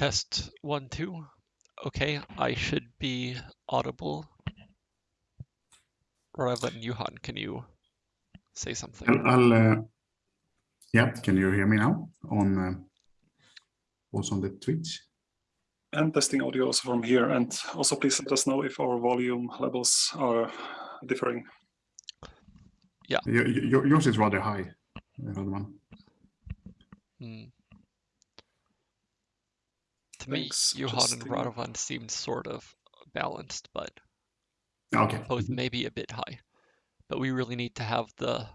Test one, two. Okay, I should be audible. Raven Johan, can you say something? I'll, I'll uh, yeah, can you hear me now on uh, also on the Twitch? And testing audio also from here. And also please let us know if our volume levels are differing. Yeah. Your, your, yours is rather high, Radovan. Hmm. To me, Thanks, Johan and. Radovan seemed sort of balanced, but Okay. both maybe a bit high. But we really need to have the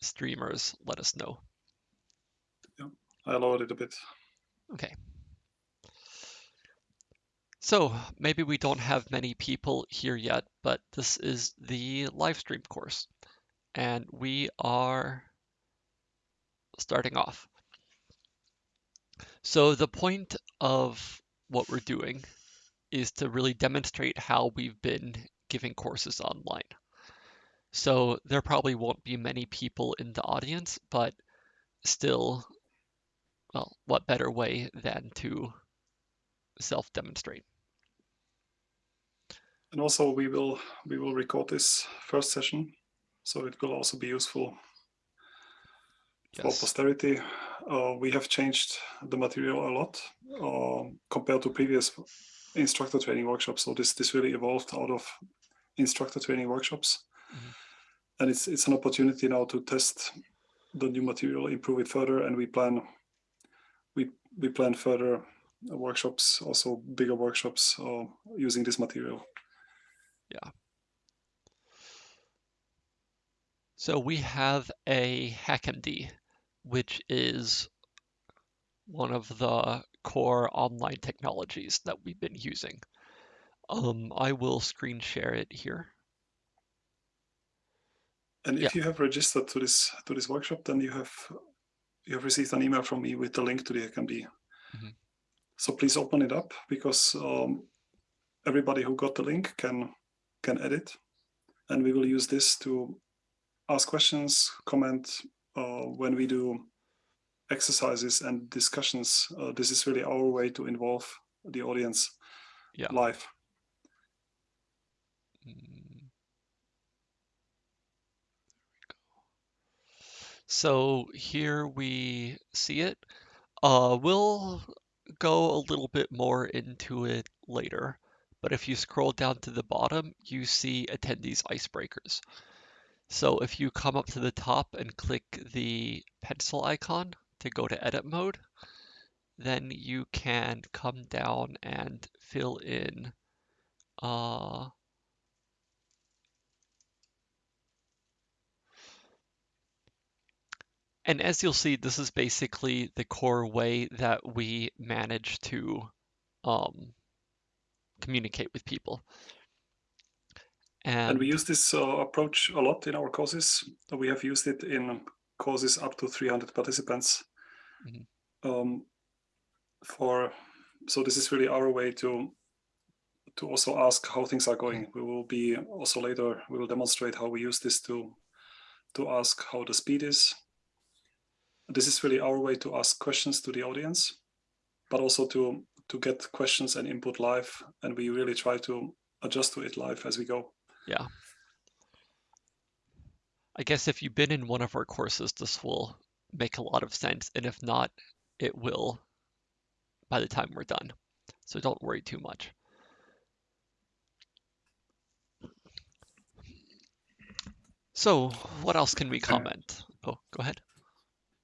streamers let us know. I lowered it a bit. Okay. So maybe we don't have many people here yet, but this is the live stream course. And we are starting off. So the point of what we're doing is to really demonstrate how we've been giving courses online. So there probably won't be many people in the audience, but still, well, what better way than to self-demonstrate? And also we will we will record this first session, so it will also be useful for posterity. Uh, we have changed the material a lot uh, compared to previous instructor training workshops. So this this really evolved out of instructor training workshops, Mhm. and it's it's an opportunity now to test the new material, improve it further, and we plan we we plan further workshops, also bigger workshops uh, using this material. Yeah. So we have a HackMD, which is one of the core online technologies that we've been using. Um, I will screen share it here. And if Yeah. you have registered to this to this workshop, then you have you have received an email from me with the link to the HackMD. Mhm. So please open it up because um, everybody who got the link can can edit, and we will use this to ask questions, comment uh, when we do exercises and discussions. Uh, this is really our way to involve the audience Yeah. live. So here we see it. Uh, we'll go a little bit more into it later, but if you scroll down to the bottom, you see attendees icebreakers. So if you come up to the top and click the pencil icon to go to edit mode, then you can come down and fill in uh, And as you'll see, this is basically the core way that we manage to um, communicate with people. And, And we use this uh, approach a lot in our courses. We have used it in courses up to 300 participants. Mhm. Um, for so this is really our way to to also ask how things are going. We will be also later. We will demonstrate how we use this to to ask how the speed is. This is really our way to ask questions to the audience, but also to to get questions and input live. And we really try to adjust to it live as we go. Yeah. I guess if you've been in one of our courses, this will make a lot of sense. And if not, it will by the time we're done. So don't worry too much. So what else can we comment? Oh, go ahead.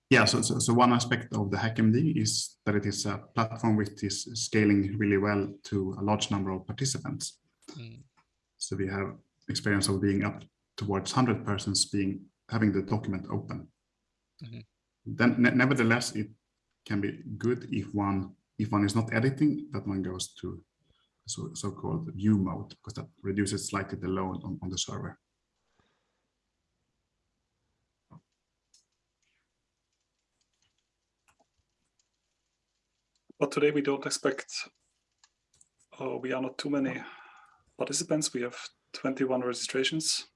Yeah, so, so, so one aspect of the HackMD is that it is a platform which is scaling really well to a large number of participants. Mm, So we have experience of being up towards 100 persons being having the document open. Mhm. Then ne- nevertheless, it can be good if one if one is not editing, that one goes to so so-called view mode because that reduces slightly the load on, on the server. But today we don't expect, uh, we are not too many participants. We have 21 registrations.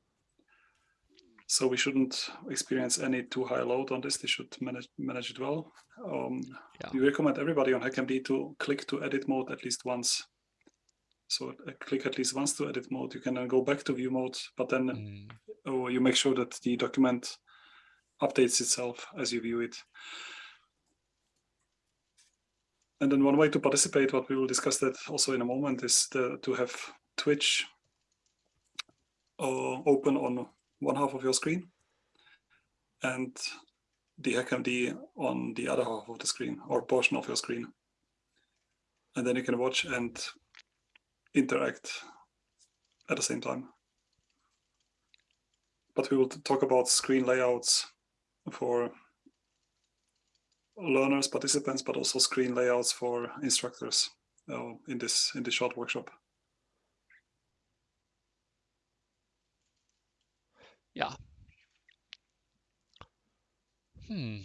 So we shouldn't experience any too high load on this. They should manage manage it well. Um, Yeah. We recommend everybody on HackMD to click to edit mode at least once. So uh, click at least once to edit mode. You can then go back to view mode, but then Mm, oh, you make sure that the document updates itself as you view it. And then one way to participate, what we will discuss that also in a moment, is the, to have Twitch open on one half of your screen and the HackMD on the other half of the screen or portion of your screen. And then you can watch and interact at the same time but we will talk about screen layouts for learners, participants, but also screen layouts for instructors uh, in this in this short workshop. Yeah. Hmm.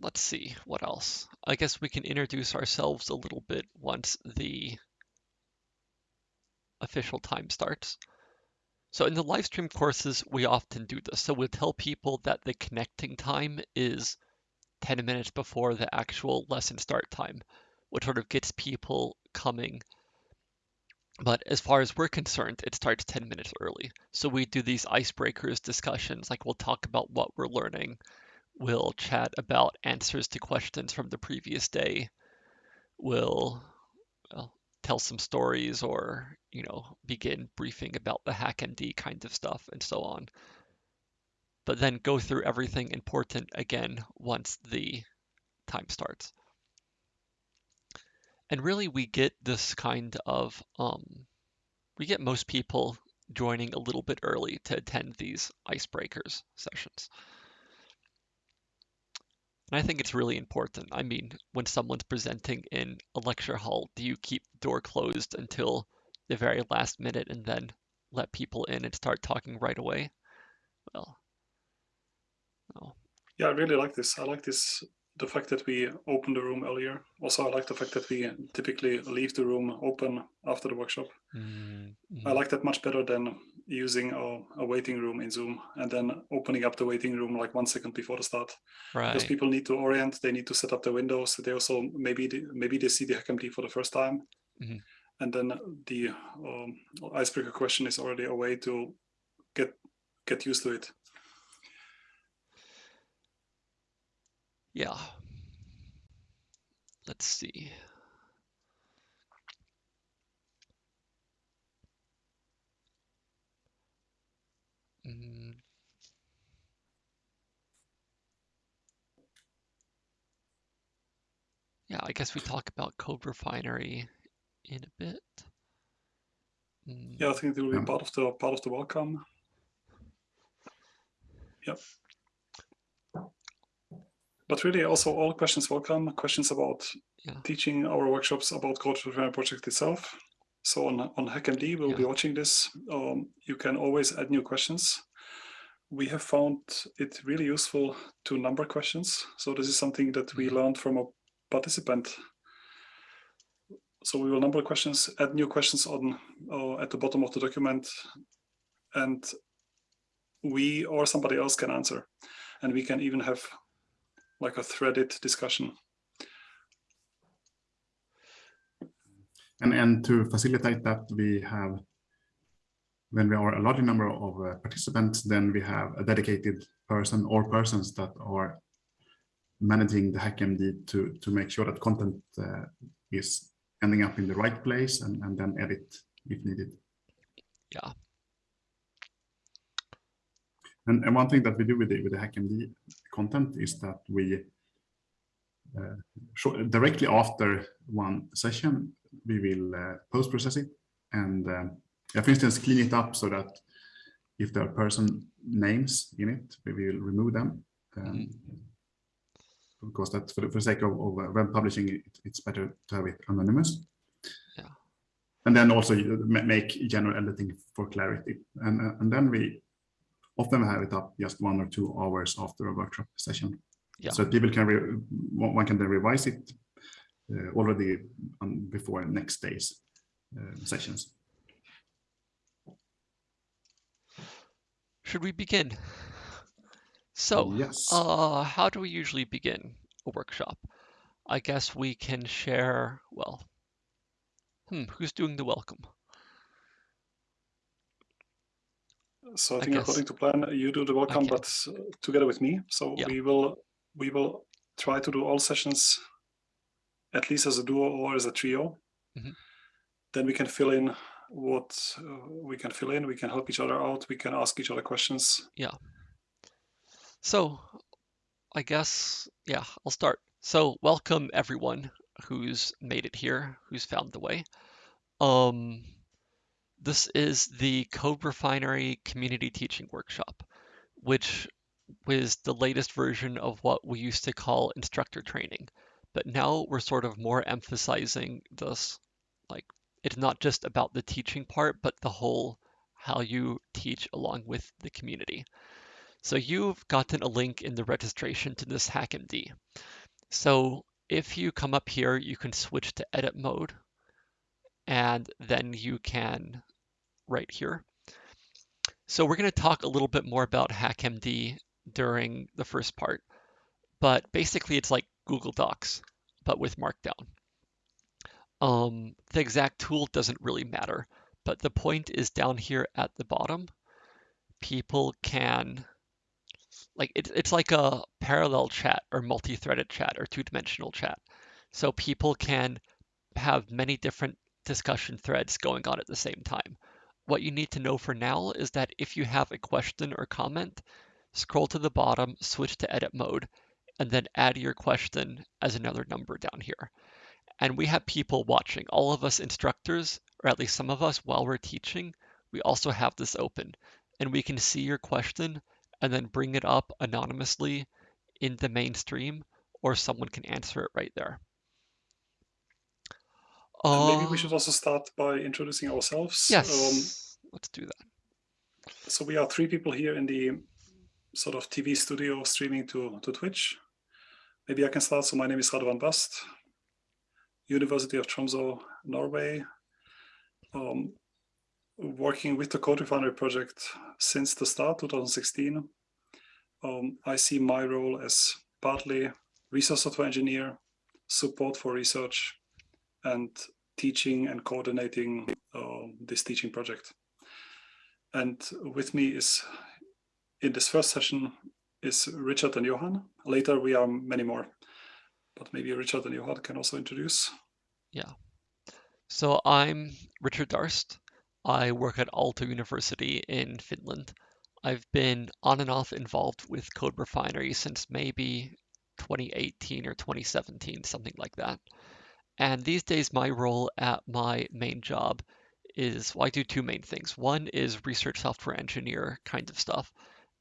Let's see what else. I guess we can introduce ourselves a little bit once the official time starts. So in the live stream courses, we often do this. So we'll tell people that the connecting time is 10 minutes before the actual lesson start time, which sort of gets people coming. But as far as we're concerned, it starts 10 minutes early. So we do these icebreakers discussions, like we'll talk about what we're learning. We'll chat about answers to questions from the previous day. We'll well, tell some stories or, you know, begin briefing about the hack HackMD kind of stuff and so on. But then go through everything important again once the time starts. And really, we get this kind of, um, we get most people joining a little bit early to attend these icebreakers sessions. And I think it's really important. I mean, when someone's presenting in a lecture hall, do you keep the door closed until the very last minute and then let people in and start talking right away? Well, no. Yeah, I really like this. I like this the fact that we open the room earlier. Also, I like the fact that we typically leave the room open after the workshop. Mm, I mhm. like that much better than using a, a waiting room in Zoom and then opening up the waiting room like one second before the start. Right. Because people need to orient, they need to set up the windows. They also maybe they, maybe they see the HackMD for the first time, Mhm. and then the um, icebreaker question is already a way to get get used to it. Yeah. Let's see. Mm. Yeah, I guess we talk about CodeRefinery in a bit. Mm, Yeah, I think it will be part of the part of the welcome. Yep. But really, also all questions welcome. Questions about Yeah. teaching our workshops about CodeRefinery project itself. So on on HackMD, we'll be watching this. Um, you can always add new questions. We have found it really useful to number questions. So this is something that we Mhm. learned from a participant. So we will number questions, add new questions on uh, at the bottom of the document, and we or somebody else can answer, and we can even have like a threaded discussion. And, and to facilitate that, we have, when we are a larger number of uh, participants, then we have a dedicated person or persons that are managing the HackMD to, to make sure that content uh, is ending up in the right place and, and then edit if needed. Yeah. And, and one thing that we do with the, with the HackMD content is that we uh, short, directly after one session, we will uh, post-process it and, um, yeah, for instance, clean it up so that if there are person names in it, we will remove them. Um, Because that, for the, for the sake of, of uh, web publishing, it, it's better to have it anonymous. Yeah. And then also make general editing for clarity. And, uh, and then we often have it up just one or two hours after a workshop session. Yeah. So people can, re- one can then revise it uh, already on, before next day's uh, sessions. Should we begin? So, Yes. uh, how do we usually begin a workshop? I guess we can share, well, hmm, who's doing the welcome? So I I think guess- according to plan, you do the welcome, Okay. but uh, together with me. So Yeah. we will we will try to do all sessions at least as a duo or as a trio. Mhm. Then we can fill in what uh, we can fill in. We can help each other out. We can ask each other questions. Yeah. So, I guess, yeah, I'll start. So, welcome everyone who's made it here, who's found the way. Um, this is the CodeRefinery Community Teaching Workshop, which was the latest version of what we used to call instructor training. But now we're sort of more emphasizing this, like, it's not just about the teaching part, but the whole how you teach along with the community. So you've gotten a link in the registration to this HackMD. So if you come up here, you can switch to edit mode and then you can right here. So we're going to talk a little bit more about HackMD during the first part, but basically it's like Google Docs, but with Markdown. Um, the exact tool doesn't really matter, but the point is down here at the bottom, people can like it's it's like a parallel chat or multi-threaded chat or two-dimensional chat. So people can have many different discussion threads going on at the same time. What you need to know for now is that if you have a question or comment, scroll to the bottom, switch to edit mode, and then add your question as another number down here. And we have people watching, all of us instructors, or at least some of us while we're teaching, we also have this open and we can see your question and then bring it up anonymously in the mainstream or someone can answer it right there. And maybe Uh, we should also start by introducing ourselves. Yes, let's do that. Um, so we are three people here in the sort of TV studio streaming to, to Twitch. Maybe I can start. So my name is Radovan Bast, University of Tromsø, Norway. Um, working with the CodeRefinery project since the start, 2016. Um, I see my role as partly research software engineer, support for research, and teaching and coordinating uh, this teaching project. And with me is, in this first session, is Richard and Johan. Later we are many more, but maybe Richard and Johan can also introduce. Yeah. So I'm Richard Darst. I work at Aalto University in Finland. I've been on and off involved with CodeRefinery since maybe 2018 or 2017, something like that. And these days, my role at my main job is well, I do two main things. One is research software engineer kind of stuff,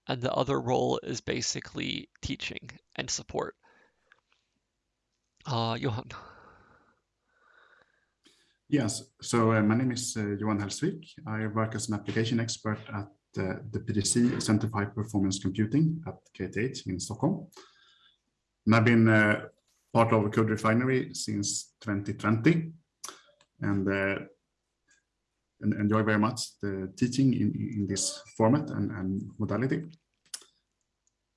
and the other role is basically teaching and support. Uh, Johan. Yes, so uh, my name is uh, Johan Hellsvik. I work as an application expert at uh, the PDC Center for High Performance Computing at KTH in Stockholm. And I've been uh, part of CodeRefinery since 2020 and, uh, and enjoy very much the teaching in, in this format and, and modality.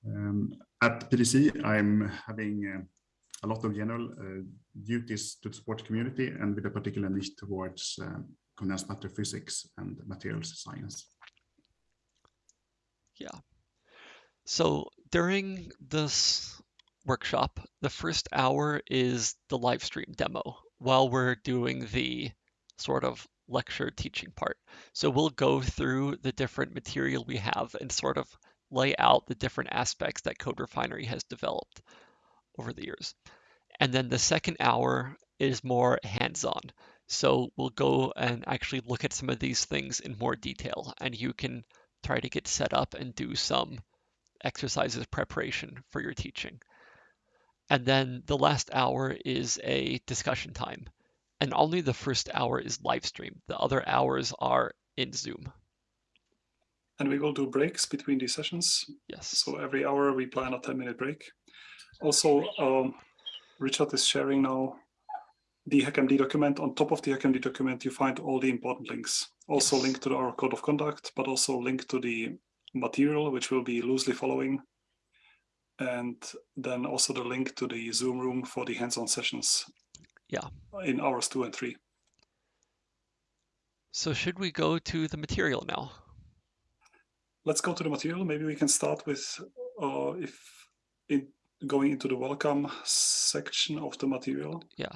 Um, at PDC, I'm having uh, a lot of general uh, duties to support the community and with a particular niche towards um, condensed matter physics and materials science. Yeah. So during this workshop, the first hour is the live stream demo while we're doing the sort of lecture teaching part. So we'll go through the different material we have and sort of lay out the different aspects that CodeRefinery has developed over the years. And then the second hour is more hands-on. So we'll go and actually look at some of these things in more detail and you can try to get set up and do some exercises preparation for your teaching. And then the last hour is a discussion time. And only the first hour is live stream. The other hours are in Zoom. And we will do breaks between these sessions. Yes. So every hour we plan a 10 minute break. Also, um, Richard is sharing now the HackMD document. On top of the HackMD document, you find all the important links. Also Yes. link to our code of conduct, but also link to the material, which we'll be loosely following. And then also the link to the Zoom room for the hands-on sessions. Yeah. In hours two and three. So should we go to the material now? Let's go to the material. Maybe we can start with uh, if in going into the welcome section of the material. Yeah.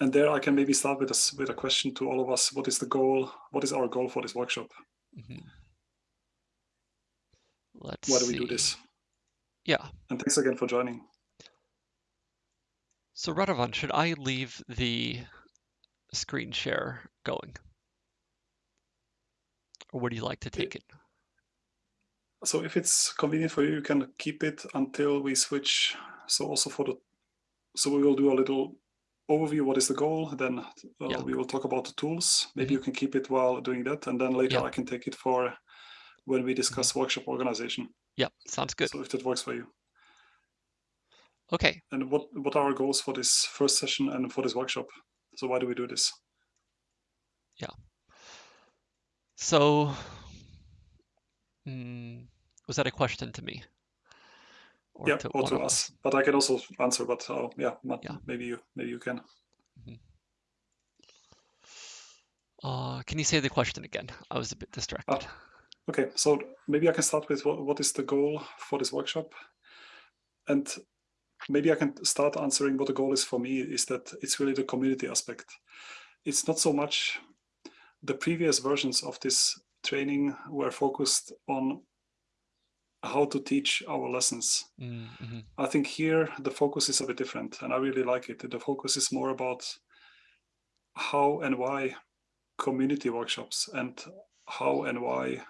And there I can maybe start with a, with a question to all of us. What is the goal? What is our goal for this workshop? Mhm. Let's Why do we do this? Yeah. And thanks again for joining. So Radovan, should I leave the screen share going? Or would you like to take it? So if it's convenient for you, you can keep it until we switch. So also for the, so we will do a little overview. What is the goal? Then uh, Yeah. we will talk about the tools. Maybe Mhm. you can keep it while doing that, and then later Yeah. I can take it for when we discuss workshop organization. Yeah, sounds good. So if that works for you. Okay. And what what are our goals for this first session and for this workshop? So why do we do this? Yeah. So, mm, was that a question to me? Or yeah, to or to of us. But I can also answer. But uh, yeah, Matt, Yeah. maybe you maybe you can. Uh, can you say the question again? I was a bit distracted. Okay, so maybe I can start with what, what is the goal for this workshop? And maybe I can start answering what the goal is for me is that it's really the community aspect. It's not so much the previous versions of this training were focused on how to teach our lessons. Mm, mhm, I think here the focus is a bit different and I really like it. The focus is more about how and why community workshops and how and why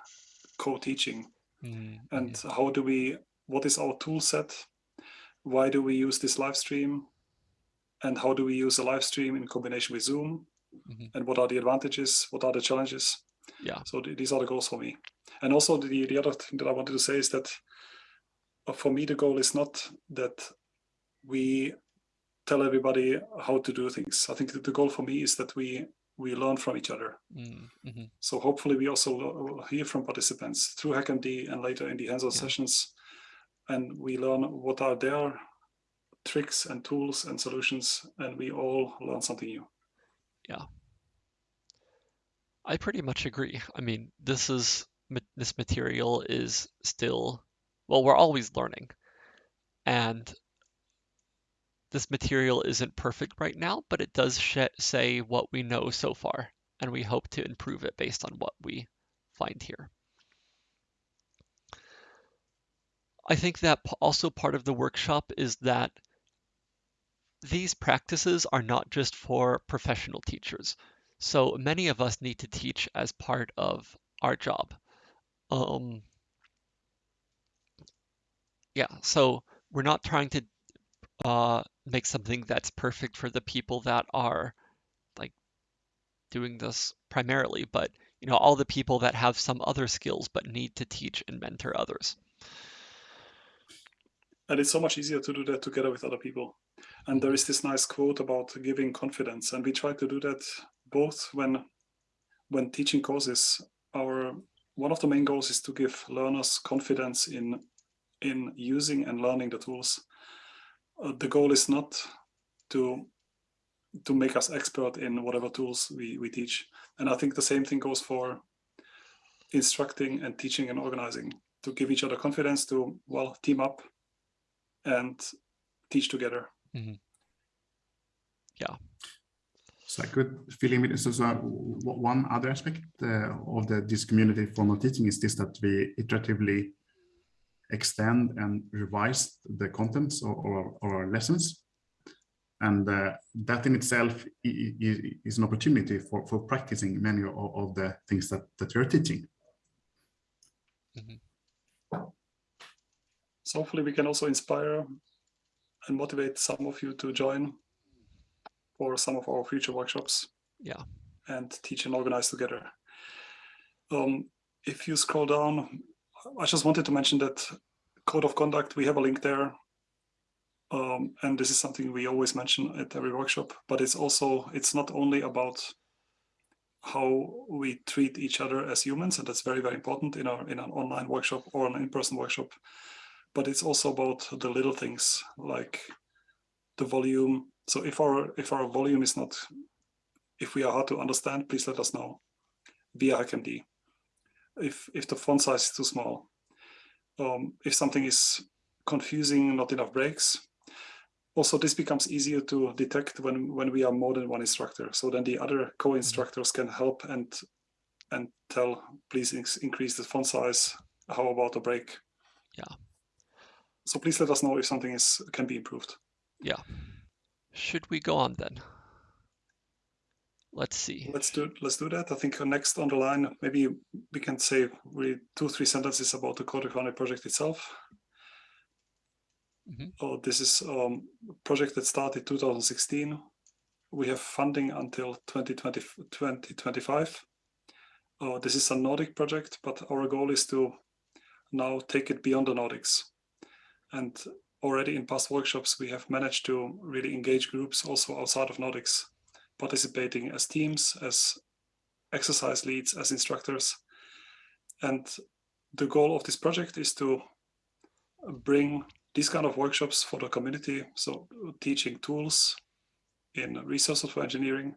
co-teaching mm, and mhm, how do we what is our tool set? Why do we use this live stream? And how do we use a live stream in combination with zoom? Mhm. and what are the advantages? What are the challenges? Yeah. so th- these are the goals for me. And also the, the other thing that i wanted to say is that uh, for me the goal is not that we tell everybody how to do things. I think that the goal for me is that we we learn from each other mm, mhm, so hopefully we also hear from participants through HackMD and later in the hands-on Yeah. sessions. And we learn what are their tricks and tools and solutions, and we all learn something new. Yeah. I pretty much agree. I mean, this is this material is still, well, we're always learning, and this material isn't perfect right now, but it does say what we know so far, and we hope to improve it based on what we find here. I think that also part of the workshop is that these practices are not just for professional teachers. So many of us need to teach as part of our job. Um, yeah, so we're not trying to uh, make something that's perfect for the people that are like doing this primarily, but you know, all the people that have some other skills but need to teach and mentor others. And it's so much easier to do that together with other people. And there is this nice quote about giving confidence, and we try to do that both when when teaching courses. Our one of the main goals is to give learners confidence in in using and learning the tools. Uh, the goal is not to to make us expert in whatever tools we, we teach. And I think the same thing goes for instructing and teaching and organizing to give each other confidence to well team up and teach together. Yeah. So I could fill in with so, so one other aspect uh, of the this community formal teaching is this that we iteratively extend and revise the contents of, of of our lessons. And uh, that in itself i- i- is an opportunity for, for practicing many of, of the things that, that you're teaching. So hopefully we can also inspire and motivate some of you to join for some of our future workshops. Yeah. And teach and organize together. Um, if you scroll down, I just wanted to mention that code of conduct, we have a link there. Um, and this is something we always mention at every workshop, but it's also, it's not only about how we treat each other as humans, and that's very, very important in our in an online workshop or an in-person workshop but it's also about the little things like the volume. So if our if our volume is not, if we are hard to understand, please let us know via HackMD. If if the font size is too small, um, if something is confusing, not enough breaks. Also, this becomes easier to detect when when we are more than one instructor. So then the other co-instructors can help and and tell, please increase the font size. How about a break? Yeah. So please let us know if something is can be improved. Yeah. Should we go on then? Let's see. Let's do let's do that. I think next on the line, maybe we can say really two three sentences about the CodeRefinery project itself. Mm -hmm. Oh, this is um, a project that started 2016. We have funding until 2020, 2025. Uh, this is a Nordic project, but our goal is to now take it beyond the Nordics. And already in past workshops, we have managed to really engage groups also outside of Nordics participating as teams, as exercise leads, as instructors. And the goal of this project is to bring these kind of workshops for the community. So teaching tools in research software engineering,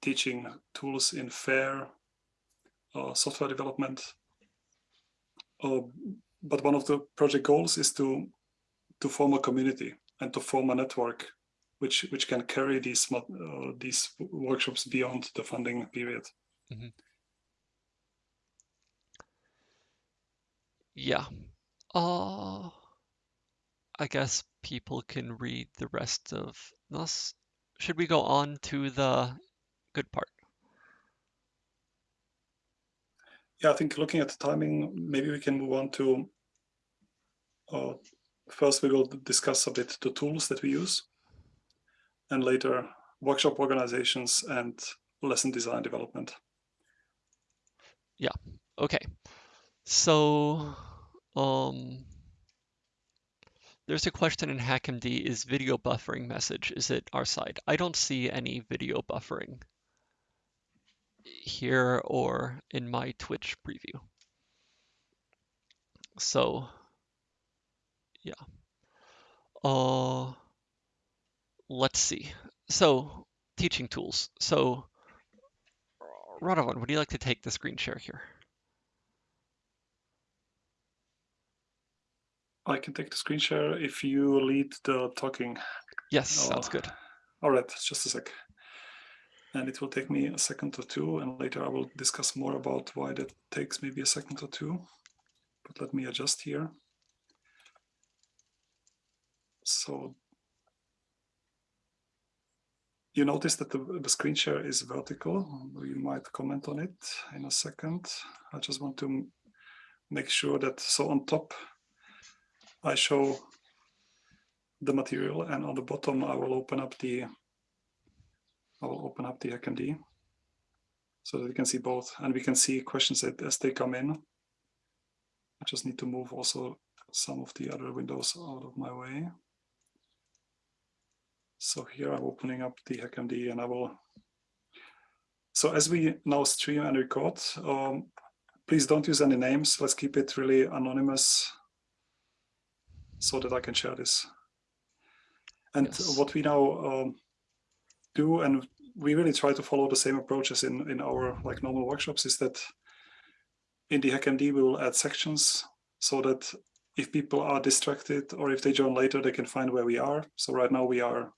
teaching tools in fair uh, software development. Uh, but one of the project goals is to to form a community and to form a network which which can carry these uh, these workshops beyond the funding period. Mm -hmm. Yeah. Uh, I guess people can read the rest of this. Should we go on to the good part? Yeah, I think looking at the timing, maybe we can move on to uh, first we will discuss a bit the tools that we use and later workshop organizations and lesson design development. Yeah, okay. So um, there's a question in HackMD, is video buffering message, is it our side? I don't see any video buffering here or in my Twitch preview. So, yeah. Uh, let's see. So teaching tools. So Radovan, would you like to take the screen share here? I can take the screen share if you lead the talking. Yes, oh. sounds good. All right, just a sec. And it will take me a second or two, and later I will discuss more about why that takes maybe a second or two. But let me adjust here. So you notice that the, the screen share is vertical. You might comment on it in a second. I just want to make sure that, so on top, I show the material and on the bottom, I will open up the, I will open up the HackMD so that we can see both and we can see questions as they come in. I just need to move also some of the other windows out of my way. So here I'm opening up the HackMD and I will. So as we now stream and record, um, please don't use any names. Let's keep it really anonymous so that I can share this. And yes. what we now um, do, and we really try to follow the same approaches in, in our like normal workshops, is that in the HackMD we will add sections so that if people are distracted or if they join later, they can find where we are. So right now we are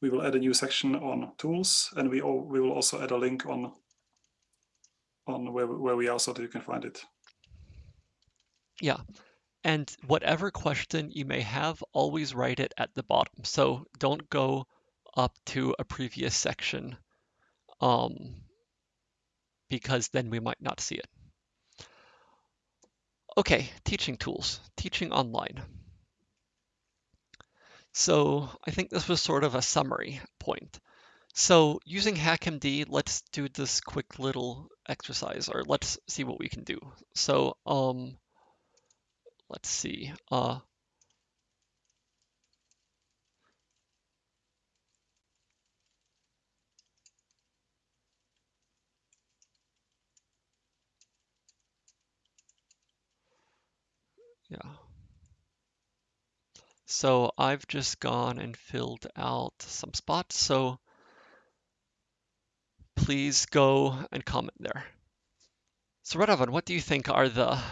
we will add a new section on tools and we, all, we will also add a link on on where, where we are so that you can find it. Yeah. And whatever question you may have, always write it at the bottom. So don't go up to a previous section um, because then we might not see it. Okay, teaching tools, teaching online. So I think this was sort of a summary point. So using HackMD, let's do this quick little exercise, or let's see what we can do. So um, let's see. Uh, yeah. So I've just gone and filled out some spots. So please go and comment there. So Radovan, what do you think are the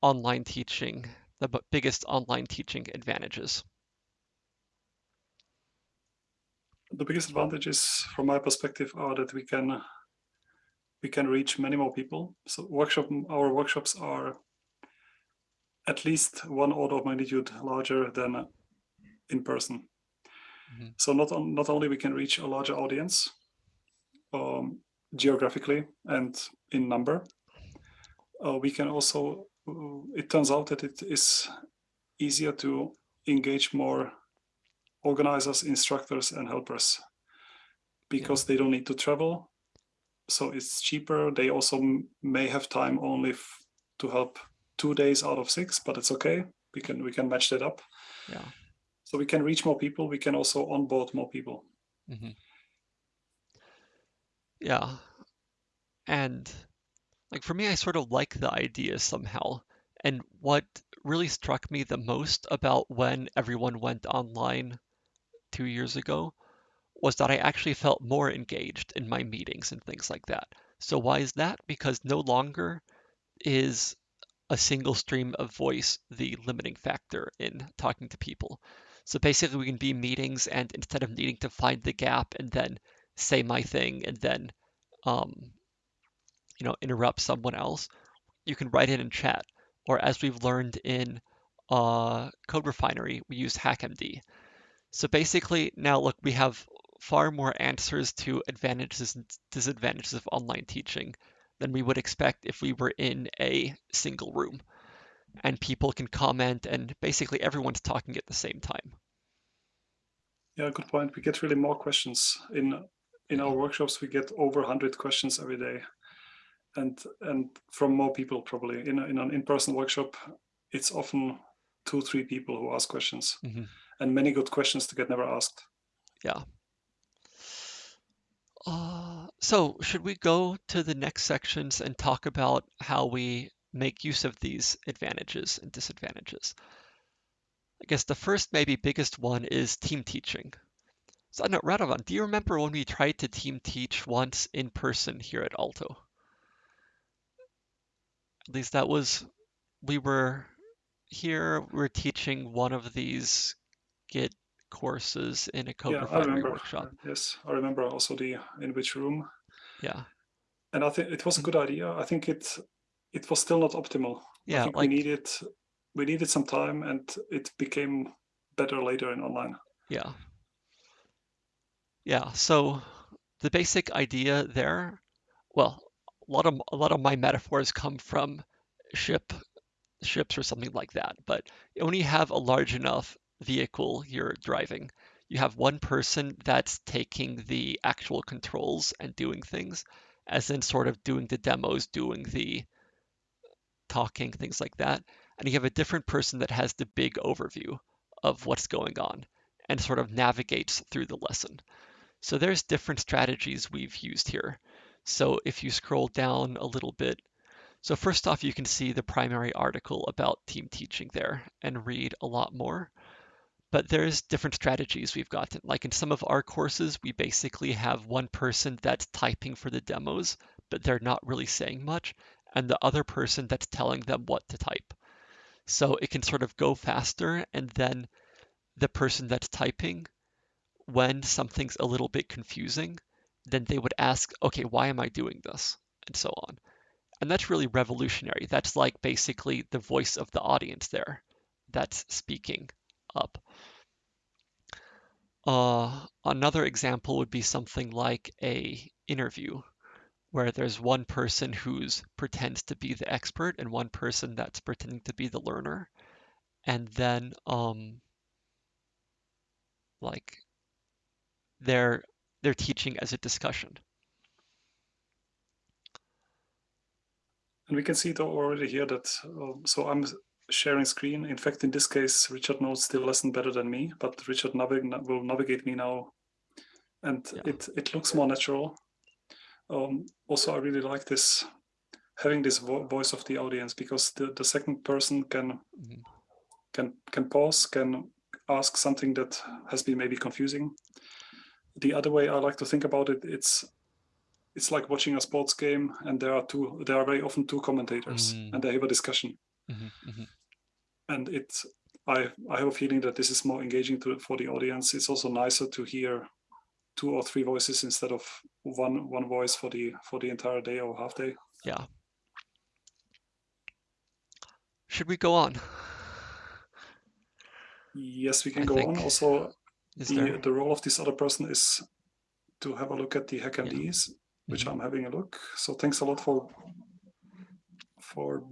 online teaching, the biggest online teaching advantages? The biggest advantages from my perspective are that we can we can reach many more people. So workshop our workshops are at least one order of magnitude larger than in person. Mm -hmm. So not on, not only we can reach a larger audience um, geographically and in number, uh, we can also, uh, it turns out that it is easier to engage more organizers, instructors, and helpers because yeah. they don't need to travel. So it's cheaper. They also may have time only to help two days out of six, but it's okay. We can we can match that up. Yeah. So we can reach more people. We can also onboard more people. Mm -hmm. Yeah. And like for me, I sort of like the idea somehow. And what really struck me the most about when everyone went online two years ago was that I actually felt more engaged in my meetings and things like that. So why is that? Because no longer is a single stream of voice the limiting factor in talking to people. So basically we can be meetings and instead of needing to find the gap and then say my thing and then um, you know, interrupt someone else, you can write it in chat. Or as we've learned in uh, CodeRefinery, we use HackMD. So basically, now look, we have far more answers to advantages and disadvantages of online teaching than we would expect if we were in a single room. And people can comment, and basically everyone's talking at the same time. Yeah, good point. We get really more questions in in our workshops. We get over 100 questions every day and and from more people probably in a, in an in-person workshop it's often two three people who ask questions mm -hmm. and many good questions to get never asked yeah uh, so should we go to the next sections and talk about how we make use of these advantages and disadvantages i guess the first maybe biggest one is team teaching so know, Radovan, do you remember when we tried to team teach once in person here at Aalto? At least that was, we were here, we are teaching one of these Git courses in a code yeah, refinery workshop. Yes, I remember also the in which room. Yeah. And I think it was a good idea. I think it it was still not optimal. Yeah, I think like, we needed we needed some time and it became better later in online. Yeah. Yeah, so the basic idea there, well, a lot of a lot of my metaphors come from ship ships or something like that. But when you have a large enough vehicle you're driving, you have one person that's taking the actual controls and doing things, as in sort of doing the demos, doing the talking, things like that. And you have a different person that has the big overview of what's going on and sort of navigates through the lesson. So there's different strategies we've used here. So if you scroll down a little bit, so first off, you can see the primary article about team teaching there and read a lot more. But there's different strategies we've gotten. Like in some of our courses, we basically have one person that's typing for the demos, but they're not really saying much, and the other person that's telling them what to type. So it can sort of go faster, and then the person that's typing, when something's a little bit confusing, then they would ask, okay, why am I doing this? And so on. And that's really revolutionary. That's like basically the voice of the audience there that's speaking up. Uh, another example would be something like a interview where there's one person who's pretends to be the expert and one person that's pretending to be the learner and then um like they're they're teaching as a discussion And we can see though already here that, uh, so I'm sharing screen. In fact, in this case, Richard knows the lesson better than me, but Richard navig will navigate me now. And yeah. it, it looks more natural. Um, also, I really like this, having this vo voice of the audience, because the, the second person can, mm -hmm. can, can pause, can ask something that has been maybe confusing. The other way I like to think about it, it's it's like watching a sports game and there are two there are very often two commentators Mm. and they have a discussion Mhm, mhm. and it's I I have a feeling that this is more engaging to for the audience. It's also nicer to hear two or three voices instead of one one voice for the for the entire day or half day. Yeah. Should we go on? Yes, we can I go on. Also, the there? the role of this other person is to have a look at the HackMDs, which Mhm. I'm having a look. So thanks a lot for for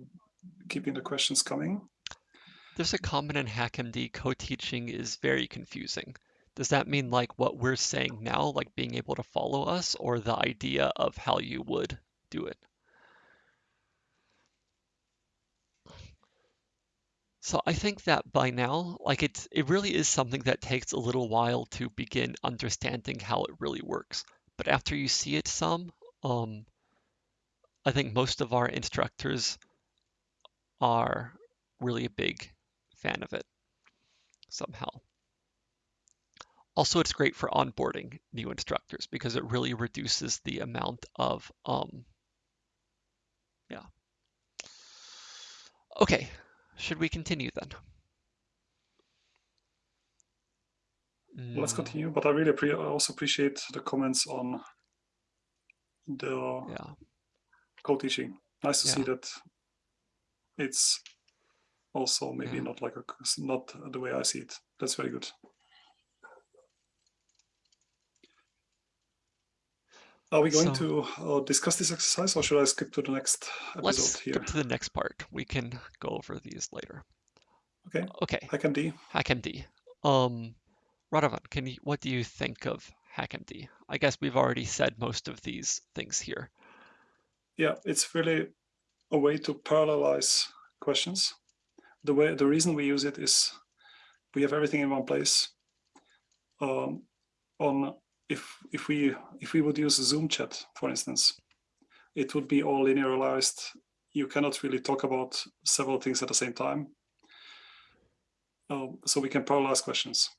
keeping the questions coming. There's a comment in HackMD co-teaching is very confusing. Does that mean like what we're saying now, like being able to follow us, or the idea of how you would do it? So I think that by now, like it's it really is something that takes a little while to begin understanding how it really works. But after you see it some, um, I think most of our instructors are really a big fan of it somehow. Also, it's great for onboarding new instructors because it really reduces the amount of um, yeah. Okay, should we continue then? Let's Mm, continue. But I really I also appreciate the comments on the Yeah, co-teaching. Nice to see that it's also maybe Yeah. not like a not the way I see it. That's very good. Are we going So- to uh, discuss this exercise, or should I skip to the next episode let's here? skip to the next part. We can go over these later. Okay. Okay, HackMD. HackMD. Um, Radovan, can you, what do you think of HackMD? I guess we've already said most of these things here. Yeah, it's really a way to parallelize questions. The way the reason we use it is we have everything in one place. Um, on if if we if we would use Zoom chat, for instance, it would be all linearized. You cannot really talk about several things at the same time. Um, so we can parallelize questions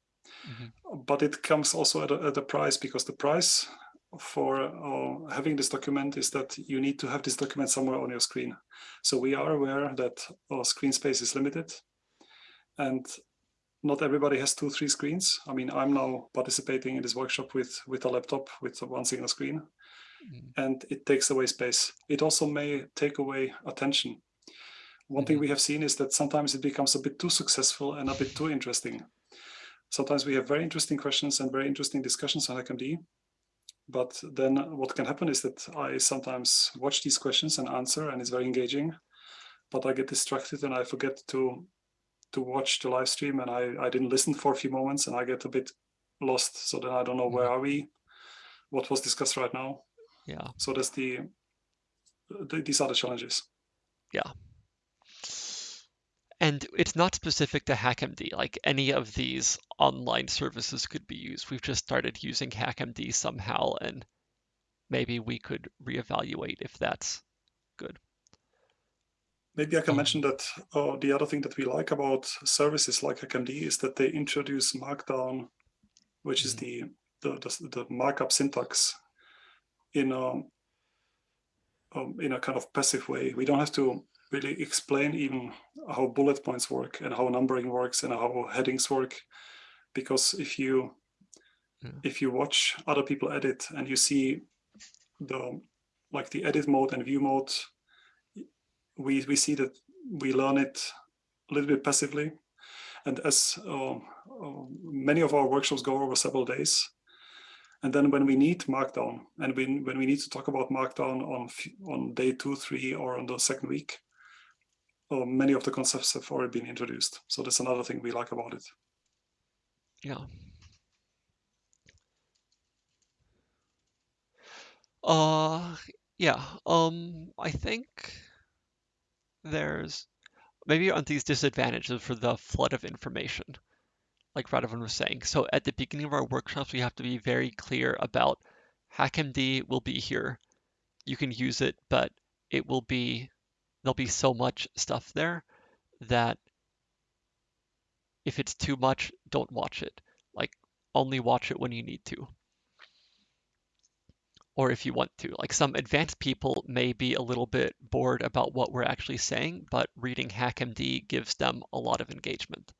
Mhm. but it comes also at a, at a price because the price for uh, having this document is that you need to have this document somewhere on your screen. So we are aware that our screen space is limited and not everybody has two, three screens. I mean, I'm now participating in this workshop with, with a laptop with one single screen Mm, and it takes away space. It also may take away attention. One thing Mhm. we have seen is that sometimes it becomes a bit too successful and a bit too interesting. Sometimes we have very interesting questions and very interesting discussions on HackMD. But then what can happen is that I sometimes watch these questions and answer, and it's very engaging. But I get distracted and I forget to to watch the live stream, and I, I didn't listen for a few moments, and I get a bit lost. So then I don't know where mm-hmm. are we, what was discussed right now. Yeah. So that's the, the these are the challenges. And it's not specific to HackMD. Like any of these online services could be used. We've just started using HackMD somehow, and maybe we could reevaluate if that's good. Maybe I can Um, mention that uh, the other thing that we like about services like HackMD is that they introduce Markdown, which is Mhm. the, the the the markup syntax in a um, in a kind of passive way. We don't have to really explain even how bullet points work and how numbering works and how headings work, because if you Yeah. if you watch other people edit and you see the like the edit mode and view mode we we see that we learn it a little bit passively and as uh, uh, many of our workshops go over several days and then when we need markdown and when, when we need to talk about markdown on on day two three or on the second week many of the concepts have already been introduced so that's another thing we like about it yeah. Uh, yeah. Um, I think there's maybe on these disadvantages for the flood of information, like Radovan was saying. So at the beginning of our workshops, we have to be very clear about HackMD will be here. You can use it, but it will be there'll be so much stuff there that if it's too much, don't watch it. Like only watch it when you need to. Or if you want to. Like some advanced people may be a little bit bored about what we're actually saying, but reading HackMD gives them a lot of engagement.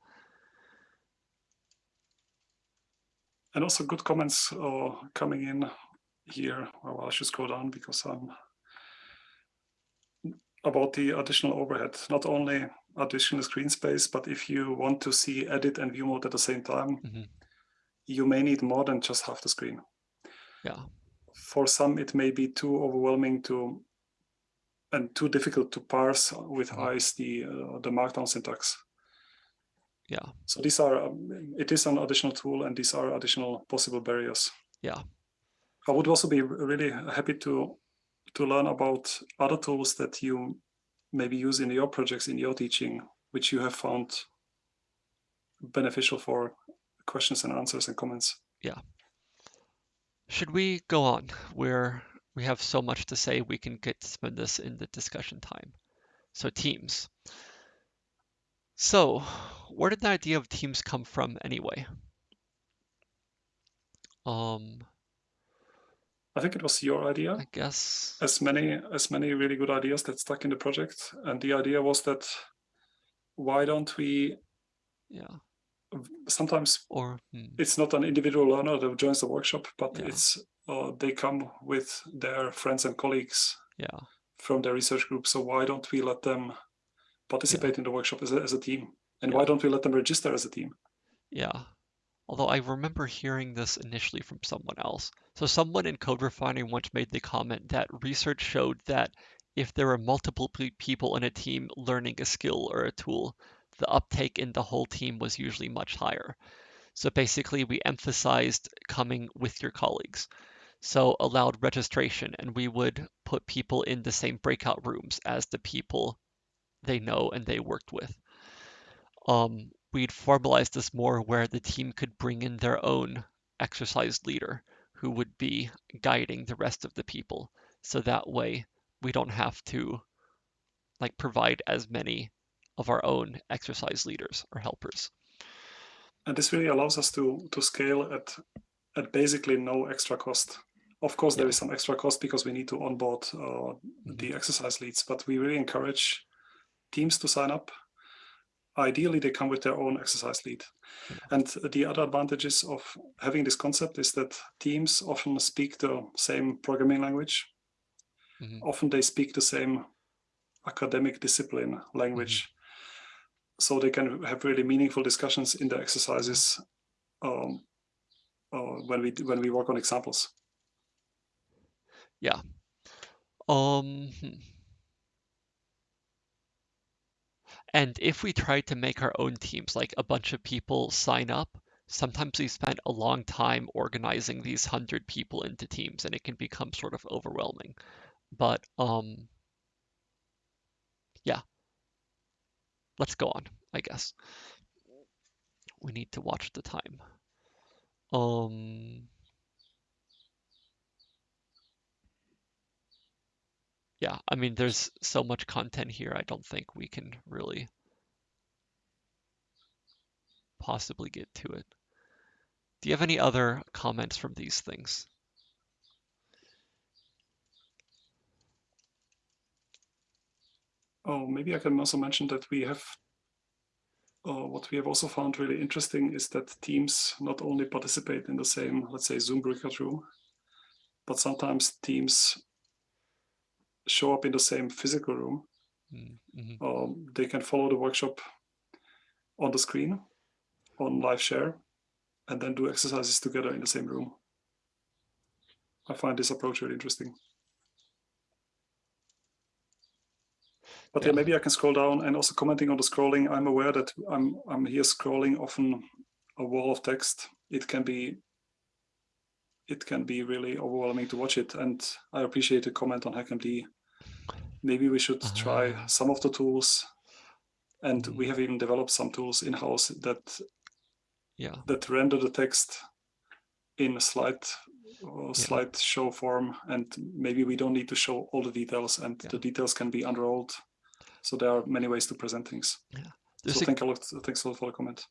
And also good comments are coming in here. Well, I should scroll down because I'm about the additional overhead. Not only additional screen space, but if you want to see edit and view mode at the same time, mm -hmm. you may need more than just half the screen. Yeah. For some, it may be too overwhelming to and too difficult to parse with Mhm. eyes the uh, the markdown syntax. Yeah. So these are um, it is an additional tool, and these are additional possible barriers. Yeah. I would also be really happy to to learn about other tools that you maybe use in your projects in your teaching, which you have found beneficial for questions and answers and comments. Yeah. Should we go on? We're we have so much to say we can get to spend this in the discussion time. So teams. So where did the idea of teams come from anyway? Um, I think it was your idea. I guess as many as many really good ideas that stuck in the project and the idea was that why don't we yeah. sometimes Or hmm, it's not an individual learner that joins the workshop but Yeah. it's uh, they come with their friends and colleagues yeah. from their research group so why don't we let them participate in the workshop as a, as a team and why don't we let them register as a team Yeah. Although I remember hearing this initially from someone else. So someone in CodeRefinery once made the comment that research showed that if there were multiple people in a team learning a skill or a tool, the uptake in the whole team was usually much higher. So basically, we emphasized coming with your colleagues. So allowed registration, and we would put people in the same breakout rooms as the people they know and they worked with um, we'd formalize this more where the team could bring in their own exercise leader who would be guiding the rest of the people. So that way we don't have to like provide as many of our own exercise leaders or helpers. and this really allows us to to scale at at basically no extra cost of course there Yeah. is some extra cost because we need to onboard uh, the exercise leads but we really encourage teams to sign up ideally they come with their own exercise lead. And the other advantages of having this concept is that teams often speak the same programming language. Mhm. often they speak the same academic discipline language. So they can have really meaningful discussions in the exercises um, uh, when we when we work on examples. Yeah. Um, hmm. And if we try to make our own teams, like a bunch of people sign up, sometimes we spend a long time organizing these hundred people into teams, and it can become sort of overwhelming. But um, yeah, let's go on, I guess. We need to watch the time. Um, yeah, I mean, there's so much content here. I don't think we can really possibly get to it. Do you have any other comments from these things? oh maybe i can also mention that we have uh, what we have also found really interesting is that teams not only participate in the same let's say zoom breakout room but sometimes teams show up in the same physical room Mm, mhm. um, they can follow the workshop on the screen on live share and then do exercises together in the same room. I find this approach really interesting. But yeah. Yeah. maybe I can scroll down and also commenting on the scrolling. I'm aware that I'm I'm here scrolling often a wall of text. It can be it can be really overwhelming to watch it. And I appreciate the comment on HackMD. Maybe we should try Ah. some of the tools. And Mhm. we have even developed some tools in-house that Yeah, that render the text in a slide or slide show form and maybe we don't need to show all the details and Yeah. the details can be unrolled so there are many ways to present things there's so a thank a lot thanks a lot for the comment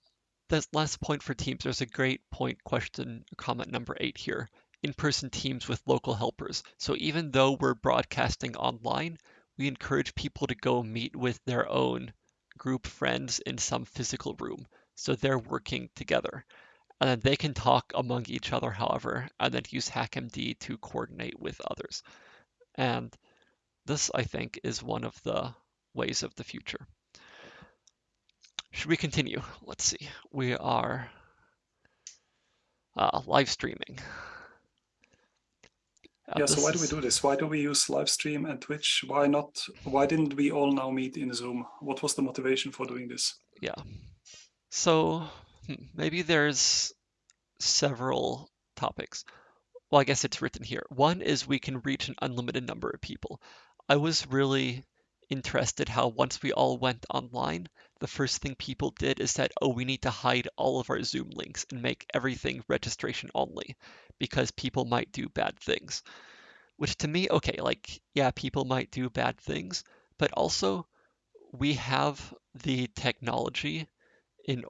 this last point for teams, there's a great point question comment number eight here. In-person teams with local helpers. So even though we're broadcasting online, we encourage people to go meet with their own group friends in some physical room. So they're working together. And then they can talk among each other, however, and then use HackMD to coordinate with others. And this, I think, is one of the ways of the future. Should we continue? Let's see. We are uh, live streaming. Uh, yeah, so why do we do this? Why do we use live stream and Twitch? Why not? Why didn't we all now meet in Zoom? What was the motivation for doing this? Yeah. So hmm, maybe there's several topics. Well, I guess it's written here. One is we can reach an unlimited number of people. I was really interested how once we all went online, the first thing people did is that, oh, we need to hide all of our Zoom links and make everything registration only because people might do bad things. Which to me, okay, like, yeah, people might do bad things, but also we have the technology in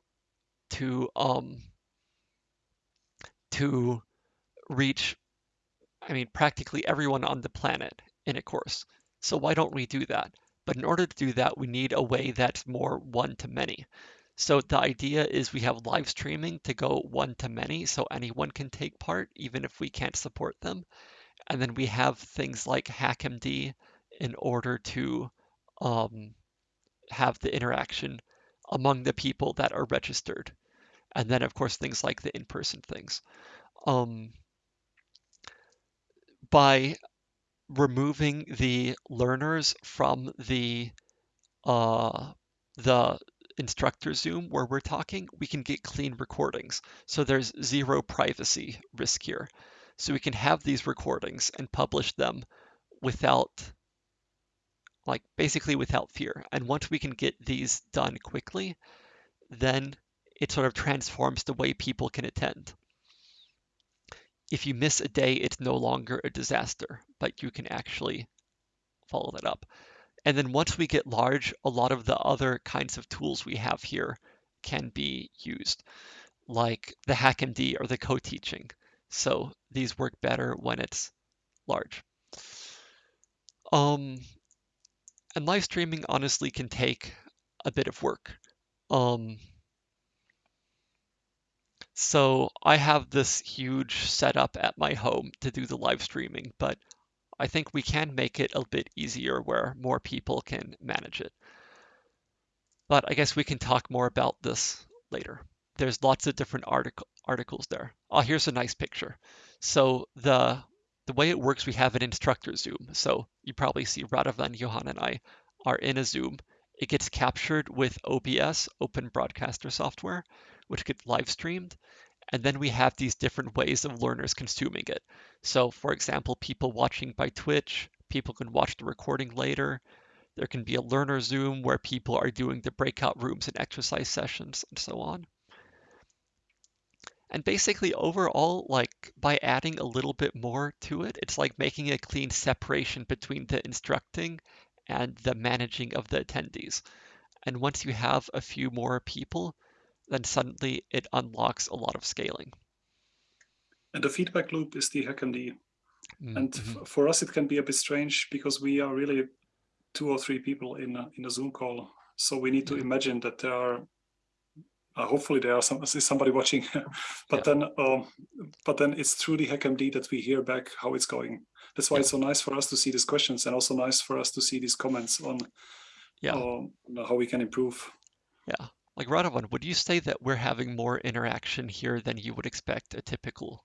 to um to reach I mean practically everyone on the planet in a course. So why don't we do that? But in order to do that, we need a way that's more one to many. So the idea is we have live streaming to go one to many so anyone can take part even if we can't support them. And then we have things like HackMD in order to um, have the interaction among the people that are registered. And then of course things like the in-person things. Um, by removing the learners from the uh, the instructor Zoom where we're talking, we can get clean recordings. So there's zero privacy risk here. So we can have these recordings and publish them without, like basically without fear. And once we can get these done quickly, then it sort of transforms the way people can attend if you miss a day, it's no longer a disaster, but you can actually follow that up. And then once we get large, a lot of the other kinds of tools we have here can be used, like the HackMD or the co-teaching. So these work better when it's large. Um, and live streaming honestly can take a bit of work. Um, so I have this huge setup at my home to do the live streaming, but I think we can make it a bit easier where more people can manage it. But I guess we can talk more about this later. There's lots of different article, articles there. Oh, here's a nice picture. So the the way it works, we have an instructor Zoom. So you probably see Radovan, Johan, and I are in a Zoom. It gets captured with OBS, Open Broadcaster Software, which gets live streamed. And then we have these different ways of learners consuming it. So for example, people watching by Twitch, people can watch the recording later. There can be a learner Zoom where people are doing the breakout rooms and exercise sessions and so on. And basically overall, like by adding a little bit more to it, it's like making a clean separation between the instructing and the managing of the attendees. And once you have a few more people, then suddenly it unlocks a lot of scaling. And the feedback loop is the HackMD. Mm-hmm. And for us, it can be a bit strange because we are really two or three people in a, in a Zoom call. So we need to yeah. imagine that there are, uh, hopefully there are some somebody watching, but yeah. then uh, but then it's through the HackMD that we hear back how it's going. That's why yeah. it's so nice for us to see these questions and also nice for us to see these comments on, yeah. Uh, on how we can improve. Yeah, like Radovan, would you say that we're having more interaction here than you would expect a typical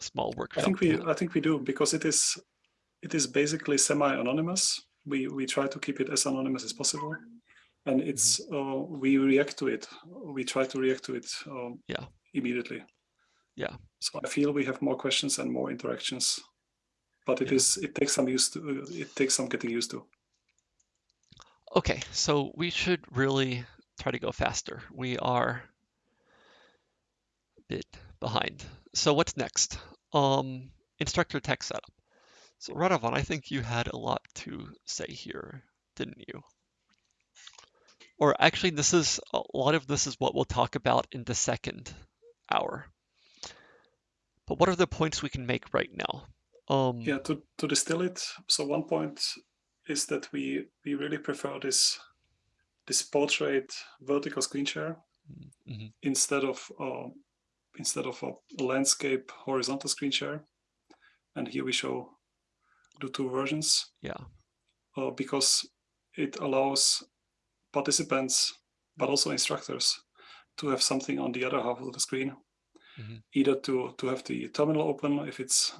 small workshop? I think we I think we do because it is it is basically semi-anonymous. We we try to keep it as anonymous as possible, and it's mm-hmm. uh, we react to it. We try to react to it um, yeah immediately. Yeah. So I feel we have more questions and more interactions, but it yeah. is it takes some used to it takes some getting used to. Okay, so we should really try to go faster. We are a bit behind. So what's next? Um, instructor tech setup. So Radovan, I think you had a lot to say here, didn't you? or actually this is a lot of this is what we'll talk about in the second hour. But what are the points we can make right now? Um, Yeah, to, to distill it, so one point is that we we really prefer this this portrait vertical screen share mhm, instead of uh, instead of a landscape horizontal screen share. And here we show the two versions. Yeah, uh, because it allows participants, but also instructors, to have something on the other half of the screen, Mhm. either to to have the terminal open if it's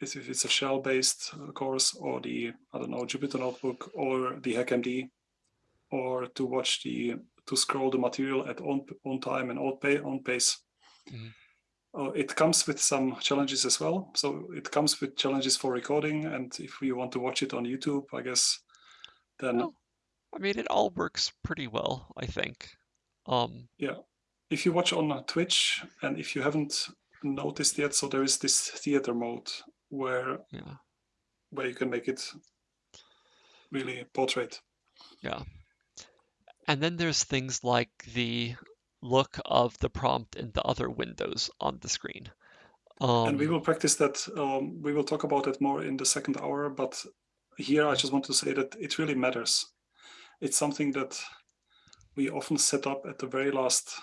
if it's a shell-based course, or the I don't know Jupyter Notebook, or the HackMD, or to watch the to scroll the material at own own time and own, pay, own pace. Mhm. Uh, it comes with some challenges as well. So it comes with challenges for recording, and if we want to watch it on YouTube, I guess then Well, I mean, it all works pretty well, I think. Um, yeah if you watch on uh, twitch and if you haven't noticed yet so there is this theater mode where yeah, where you can make it really portrait yeah. And then there's things like the look of the prompt in the other windows on the screen. Um, and we will practice that um, we will talk about it more in the second hour but here i just want to say that it really matters it's something that we often set up at the very last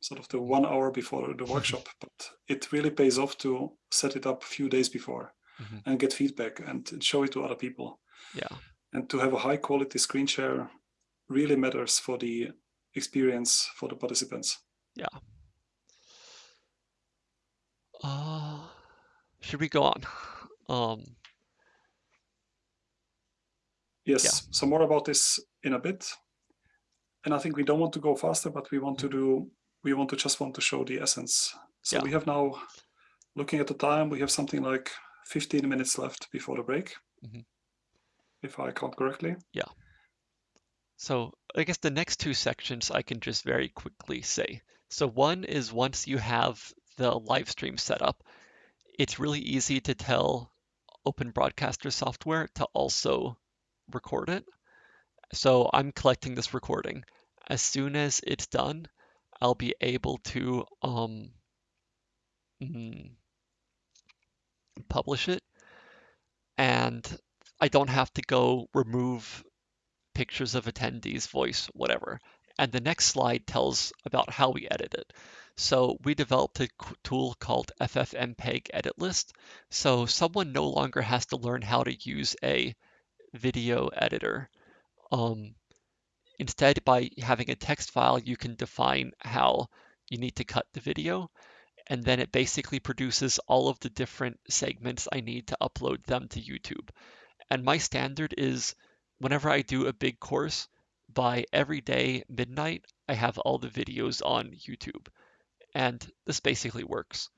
sort of the one hour before the workshop but it really pays off to set it up a few days before Mhm. and get feedback and show it to other people yeah, and to have a high quality screen share really matters for the experience for the participants. Yeah. Uh, should we go on? Um, Yes, so more about this in a bit. And I think we don't want to go faster, but we want to do, we want to just want to show the essence. So Yeah. we have now, looking at the time, we have something like 15 minutes left before the break. Mhm. If I count correctly. So I guess the next two sections I can just very quickly say. So one is once you have the live stream set up, it's really easy to tell Open Broadcaster software to also record it. So I'm collecting this recording. As soon as it's done, I'll be able to um, mm, publish it. And I don't have to go remove pictures of attendees, voice, whatever. And the next slide tells about how we edit it. So we developed a tool called FFmpeg Edit List. So someone no longer has to learn how to use a video editor. Um, instead, by having a text file, you can define how you need to cut the video. And then it basically produces all of the different segments I need to upload them to YouTube. And my standard is whenever I do a big course, by every day midnight, I have all the videos on YouTube. And this basically works.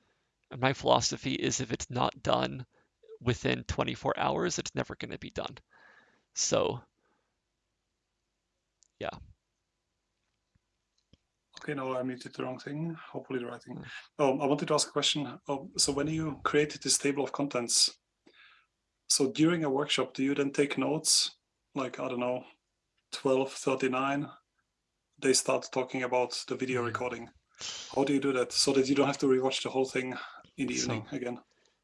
And my philosophy is if it's not done within 24 hours, it's never going to be done. So, yeah. Okay, no, I muted the wrong thing. Hopefully the right thing. Mm. Um, I wanted to ask a question. Um, so when you created this table of contents, so during a workshop, do you then take notes? Like, I don't know, 1239, they start talking about the video Mm. recording. How do you do that so that you don't have to rewatch the whole thing in the So- evening again?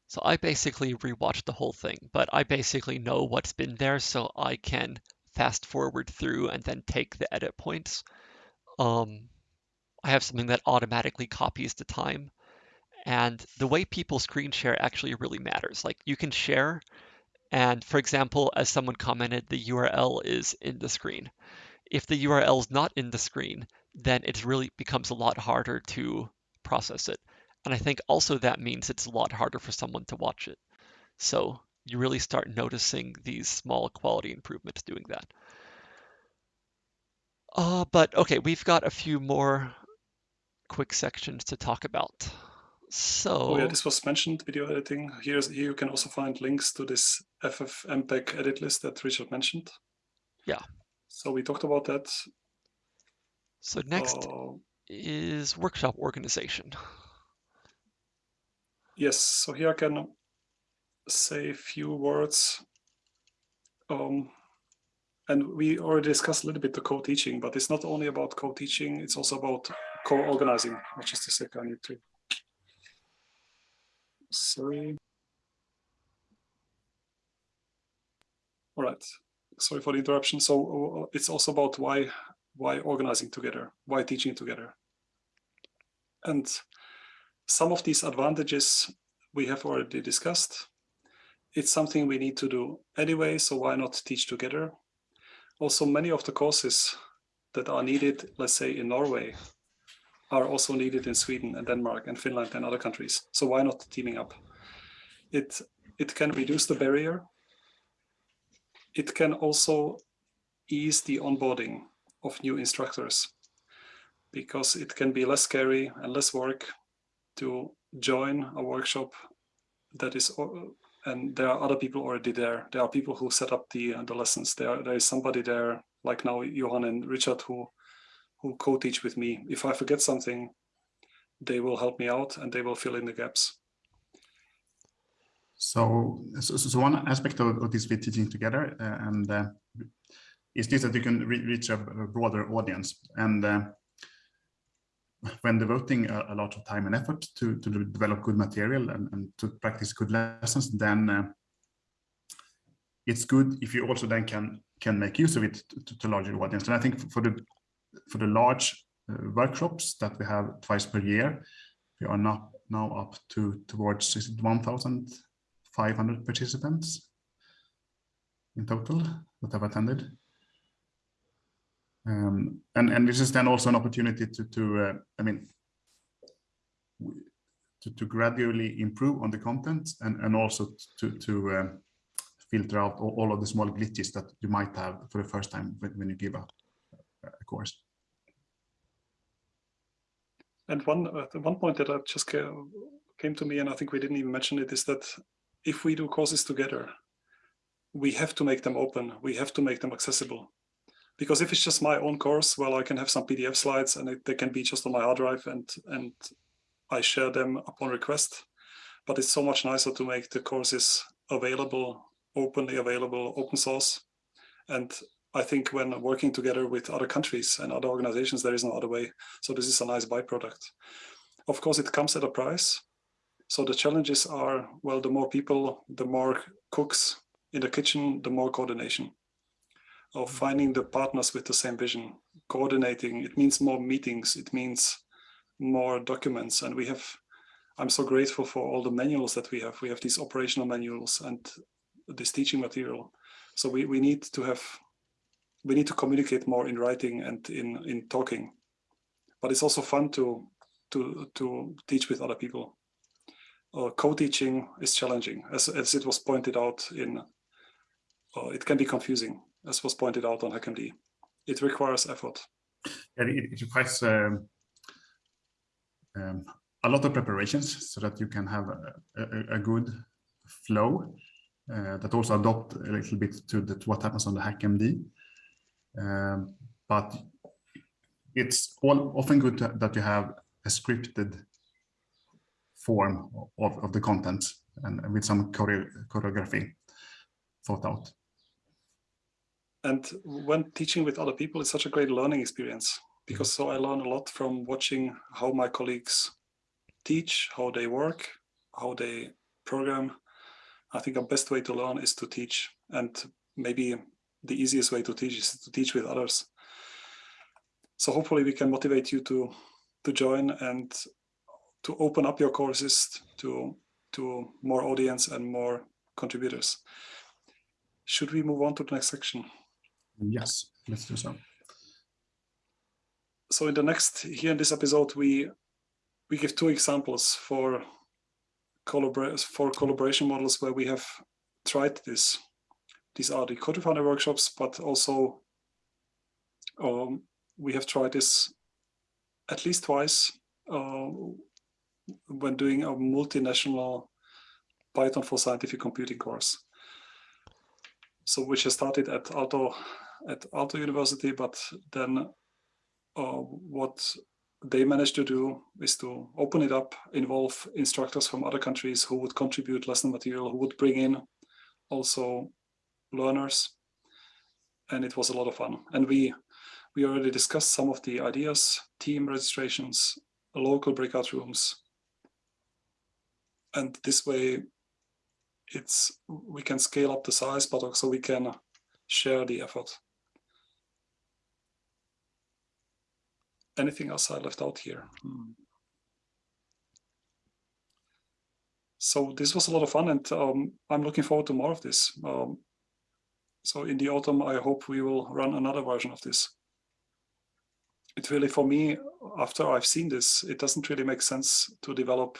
so I basically rewatch the whole thing, but I basically know what's been there so I can fast forward through and then take the edit points. Um, I have something that automatically copies the time. And the way people screen share actually really matters. Like you can share, and for example, as someone commented, the URL is in the screen. If the URL is not in the screen, then it really becomes a lot harder to process it. And I think also that means it's a lot harder for someone to watch it. So you really start noticing these small quality improvements doing that. Uh, but okay, we've got a few more quick sections to talk about. So, Oh yeah, this was mentioned, video editing. Here's here you can also find links to this FFmpeg edit list that Richard mentioned. Yeah. So we talked about that. so next Uh, is workshop organization. Yes, so here I can say a few words. Um, and we already discussed a little bit the co-teaching, but it's not only about co-teaching, it's also about co-organizing. which is a second, I need to. Sorry. All right. Sorry for the interruption. So uh, it's also about why why organizing together, why teaching together. And some of these advantages we have already discussed. It's something we need to do anyway, so why not teach together? also many of the courses that are needed, let's say in Norway, are also needed in Sweden and Denmark and Finland and other countries. So why not teaming up? It, it can reduce the barrier. It can also ease the onboarding of new instructors because it can be less scary and less work to join a workshop that is and there are other people already there. There are people who set up the the lessons. There there is somebody there, like now Johan and Richard, who who co-teach with me. If I forget something, they will help me out and they will fill in the gaps. So, so, so one aspect of, of this with teaching together uh, and uh, is this that you can re reach a, broader audience and uh, when devoting a, a, lot of time and effort to, to develop good material and, and to practice good lessons, then uh, it's good if you also then can can make use of it to, to larger audience. And I think for the for the large uh, workshops that we have twice per year, we are now now up to towards 1,500 participants in total that have attended. Um, and, and this is then also an opportunity to, to uh, I mean, to, to gradually improve on the content and, and also to, to uh, filter out all, of the small glitches that you might have for the first time when, when you give a, a course. And one uh, one point that just came to me, and I think we didn't even mention it, is that if we do courses together, we have to make them open. We have to make them accessible because if it's just my own course, well, I can have some PDF slides and it, they can be just on my hard drive and, and I share them upon request. But it's so much nicer to make the courses available, openly available, open source. And I think when working together with other countries and other organizations, there is no other way. So this is a nice byproduct. Of course, it comes at a price. So the challenges are, well, the more people, the more cooks in the kitchen, the more coordination of mm-hmm. finding the partners with the same vision, coordinating. It means more meetings. It means more documents. And we have, I'm so grateful for all the manuals that we have. We have these operational manuals and this teaching material. So we, we need to have, we need to communicate more in writing and in, in talking. But it's also fun to, to, to teach with other people. Uh, co-teaching is challenging, as, as it was pointed out in, uh, it can be confusing as was pointed out on HackMD. It requires effort. Yeah, it, it requires um, um, a lot of preparations so that you can have a, a, a good flow uh, that also adopt a little bit to, the, to what happens on the HackMD. Um, but it's all, often good to, that you have a scripted form of, of the content and with some choreo choreography thought out and when teaching with other people it's such a great learning experience because so I learn a lot from watching how my colleagues teach, how they work, how they program. I think the best way to learn is to teach and maybe the easiest way to teach is to teach with others. So hopefully we can motivate you to to join and to open up your courses to to more audience and more contributors. Should we move on to the next section? Yes, let's do so. So in the next, here in this episode, we we give two examples for collabor for collaboration models where we have tried this. These are the co-founder workshops, but also um, we have tried this at least twice uh, when doing a multinational Python for scientific computing course. So which has started at Aalto at Aalto University, but then uh, what they managed to do is to open it up, involve instructors from other countries who would contribute lesson material, who would bring in also learners. and it was a lot of fun. And we we already discussed some of the ideas, team registrations, local breakout rooms. And this way it's we can scale up the size, but also we can share the effort. Anything else I left out here? Hmm. So this was a lot of fun and um, I'm looking forward to more of this. Um, so in the autumn, I hope we will run another version of this. It really, for me, after I've seen this, it doesn't really make sense to develop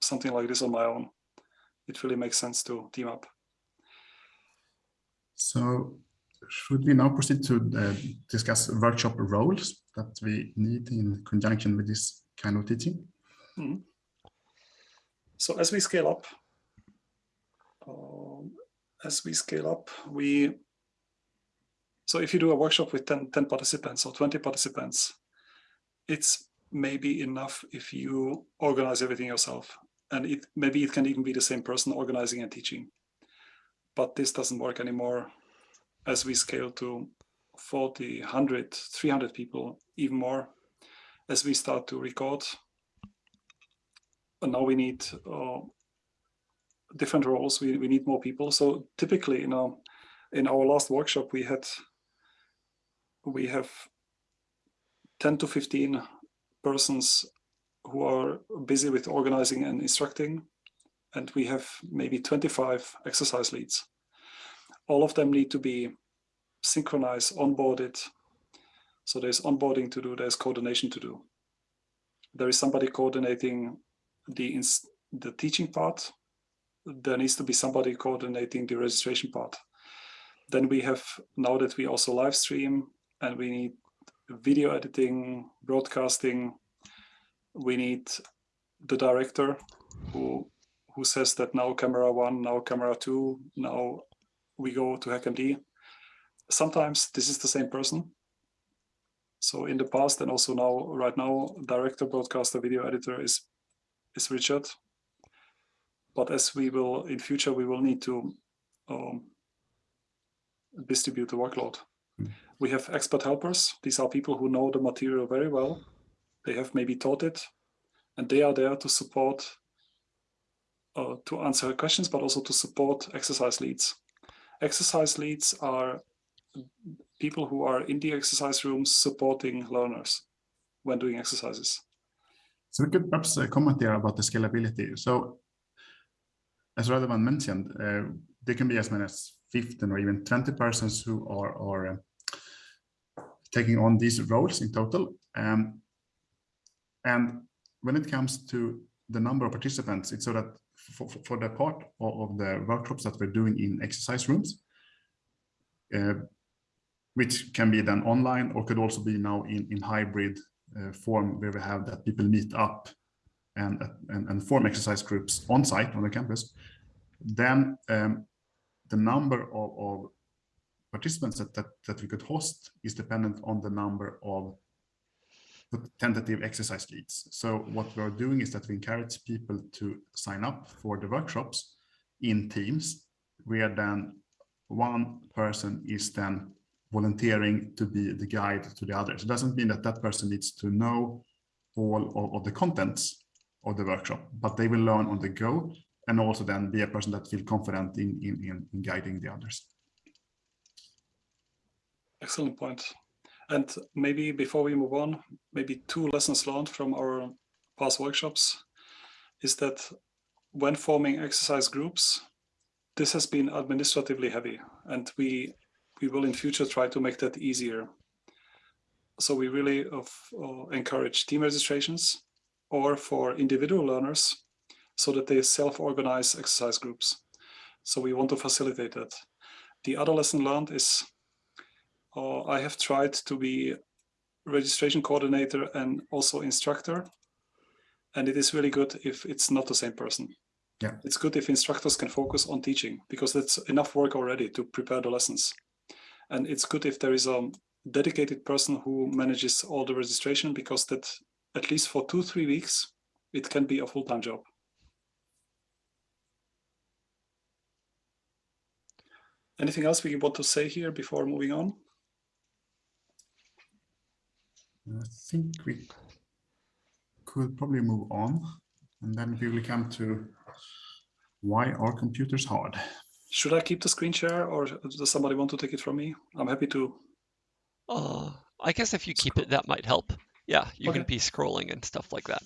something like this on my own. It really makes sense to team up. So should we now proceed to uh, discuss workshop roles that we need in conjunction with this kind of teaching? Mm -hmm. So as we scale up, um, as we scale up, we, so if you do a workshop with 10, 10 participants or 20 participants, it's maybe enough if you organize everything yourself. And it maybe it can even be the same person organizing and teaching. But this doesn't work anymore as we scale to 40, 100, 300 people, even more, as we start to record and now we need uh, different roles. We, we need more people. So typically, you know, in our last workshop, we had we have 10 to 15 persons who are busy with organizing and instructing. And we have maybe 25 exercise leads. All of them need to be synchronized, onboarded. So there's onboarding to do, there's coordination to do. There is somebody coordinating the, the teaching part, there needs to be somebody coordinating the registration part. Then we have, now that we also live stream and we need video editing, broadcasting, we need the director who who says that now camera one, now camera two, now we go to HackMD. Sometimes this is the same person. So in the past and also now, right now, director, broadcaster, video editor is is Richard. But as we will in future, we will need to um, distribute the workload. Mm. We have expert helpers. These are people who know the material very well. They have maybe taught it, and they are there to support, uh, to answer questions, but also to support exercise leads. Exercise leads are people who are in the exercise rooms supporting learners when doing exercises. So we could perhaps comment there about the scalability. So as Radovan mentioned, uh, there can be as many as 15 or even 20 persons who are, are uh, taking on these roles in total. Um, and when it comes to the number of participants, it's so that for, for the part of, of the workshops that we're doing in exercise rooms, uh, which can be done online or could also be now in, in hybrid uh, form where we have that people meet up and, and, and form exercise groups on site on the campus, then um, the number of, of participants that, that, that we could host is dependent on the number of tentative exercise leads. So what we're doing is that we encourage people to sign up for the workshops in teams, where then one person is then volunteering to be the guide to the others. It doesn't mean that that person needs to know all of, of the contents of the workshop, but they will learn on the go and also then be a person that feel confident in, in, in guiding the others. Excellent point. And maybe before we move on, maybe two lessons learned from our past workshops is that when forming exercise groups, this has been administratively heavy and we we will in future try to make that easier. So we really uh, uh, encourage team registrations or for individual learners so that they self-organize exercise groups. So we want to facilitate that. The other lesson learned is uh, I have tried to be registration coordinator and also instructor. And it is really good if it's not the same person. Yeah. It's good if instructors can focus on teaching because that's enough work already to prepare the lessons. And it's good if there is a dedicated person who manages all the registration because that at least for two, three weeks, it can be a full-time job. Anything else we want to say here before moving on? I think we could probably move on and then we will come to why are computers hard? Should I keep the screen share or does somebody want to take it from me? I'm happy to. Uh, I guess if you keep it, that might help. Yeah, you can be scrolling and stuff like that.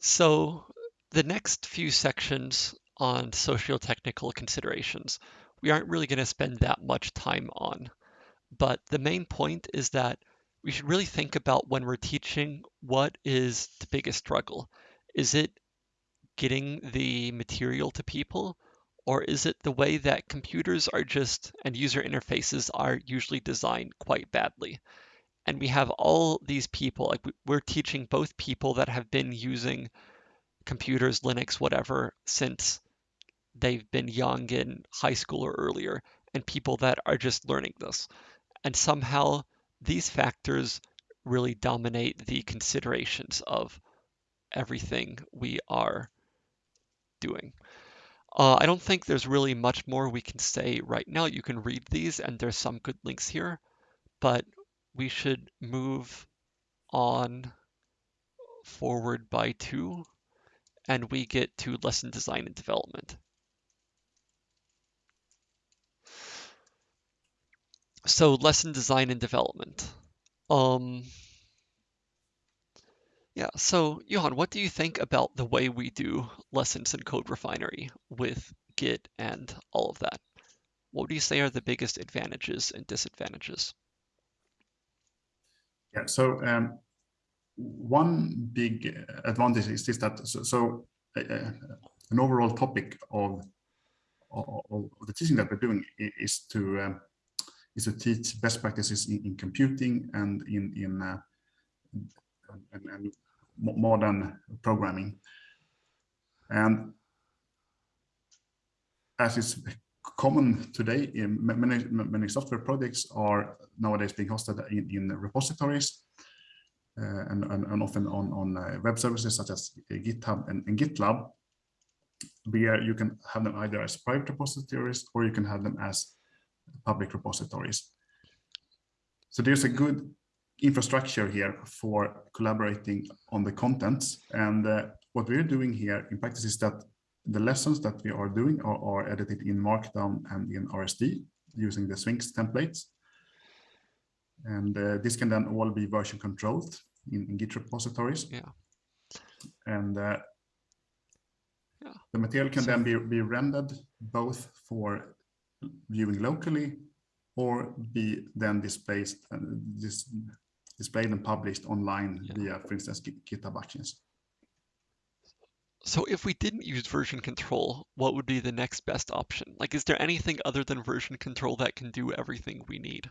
So the next few sections on socio-technical considerations, we aren't really going to spend that much time on. But the main point is that we should really think about when we're teaching, what is the biggest struggle? Is it getting the material to people? Or is it the way that computers are just and user interfaces are usually designed quite badly? And we have all these people, like we- we're teaching both people that have been using computers, Linux, whatever, since they've been young in high school or earlier, and people that are just learning this. And somehow these factors really dominate the considerations of everything we are doing. Uh, I don't think there's really much more we can say right now. You can read these, and there's some good links here, but we should move on forward by two, and we get to lesson design and development. So lesson design and development. Um, yeah, so Johan, what do you think about the way we do lessons in CodeRefinery with Git and all of that? What do you say are the biggest advantages and disadvantages? Yeah, so um, one big advantage is this that so, so uh, an overall topic of, of, of the teaching that we're doing is to um, is to teach best practices in, in computing and in in uh, and, and modern programming, and as is common today, in many many software projects are nowadays being hosted in, in repositories uh, and, and, and often on, on uh, web services such as GitHub and, and GitLab, where you can have them either as private repositories or you can have them as public repositories. So there's a good infrastructure here for collaborating on the contents. And uh, what we're doing here in practice is that the lessons that we are doing are, are edited in Markdown and in RST using the Sphinx templates. And uh, this can then all be version controlled in, in Git repositories. Yeah. And uh, Yeah. the material can So- then be, be rendered both for viewing locally or be then displayed, uh, dis, displayed and published online Yeah. via, for instance, GitHub Actions. So if we didn't use version control, what would be the next best option? Like, is there anything other than version control that can do everything we need?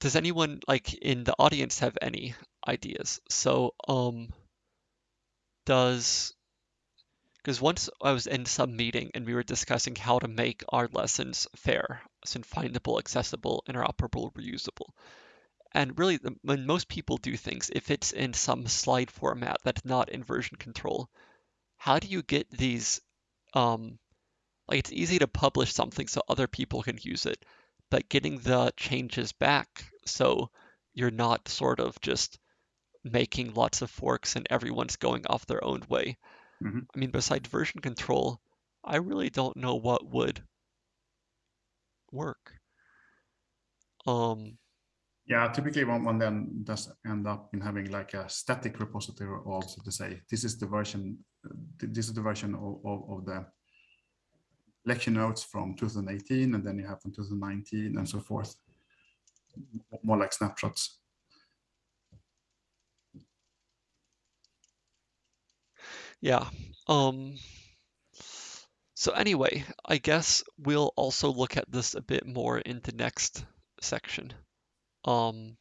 Does anyone like in the audience have any ideas? So, um, does because once I was in some meeting and we were discussing how to make our lessons fair, so findable, accessible, interoperable, reusable. And really, when most people do things, if it's in some slide format that's not in version control, how do you get these? Um, like it's easy to publish something so other people can use it, but getting the changes back so you're not sort of just making lots of forks and everyone's going off their own way. Mhm. I mean, besides version control, I really don't know what would work. Um, Yeah, typically one, one then does end up in having like a static repository also to say, this is the version, this is the version of, of, of the lecture notes from 2018, and then you have from 2019 and so forth. More like snapshots. Yeah. Um, so anyway, I guess we'll also look at this a bit more in the next section. Um,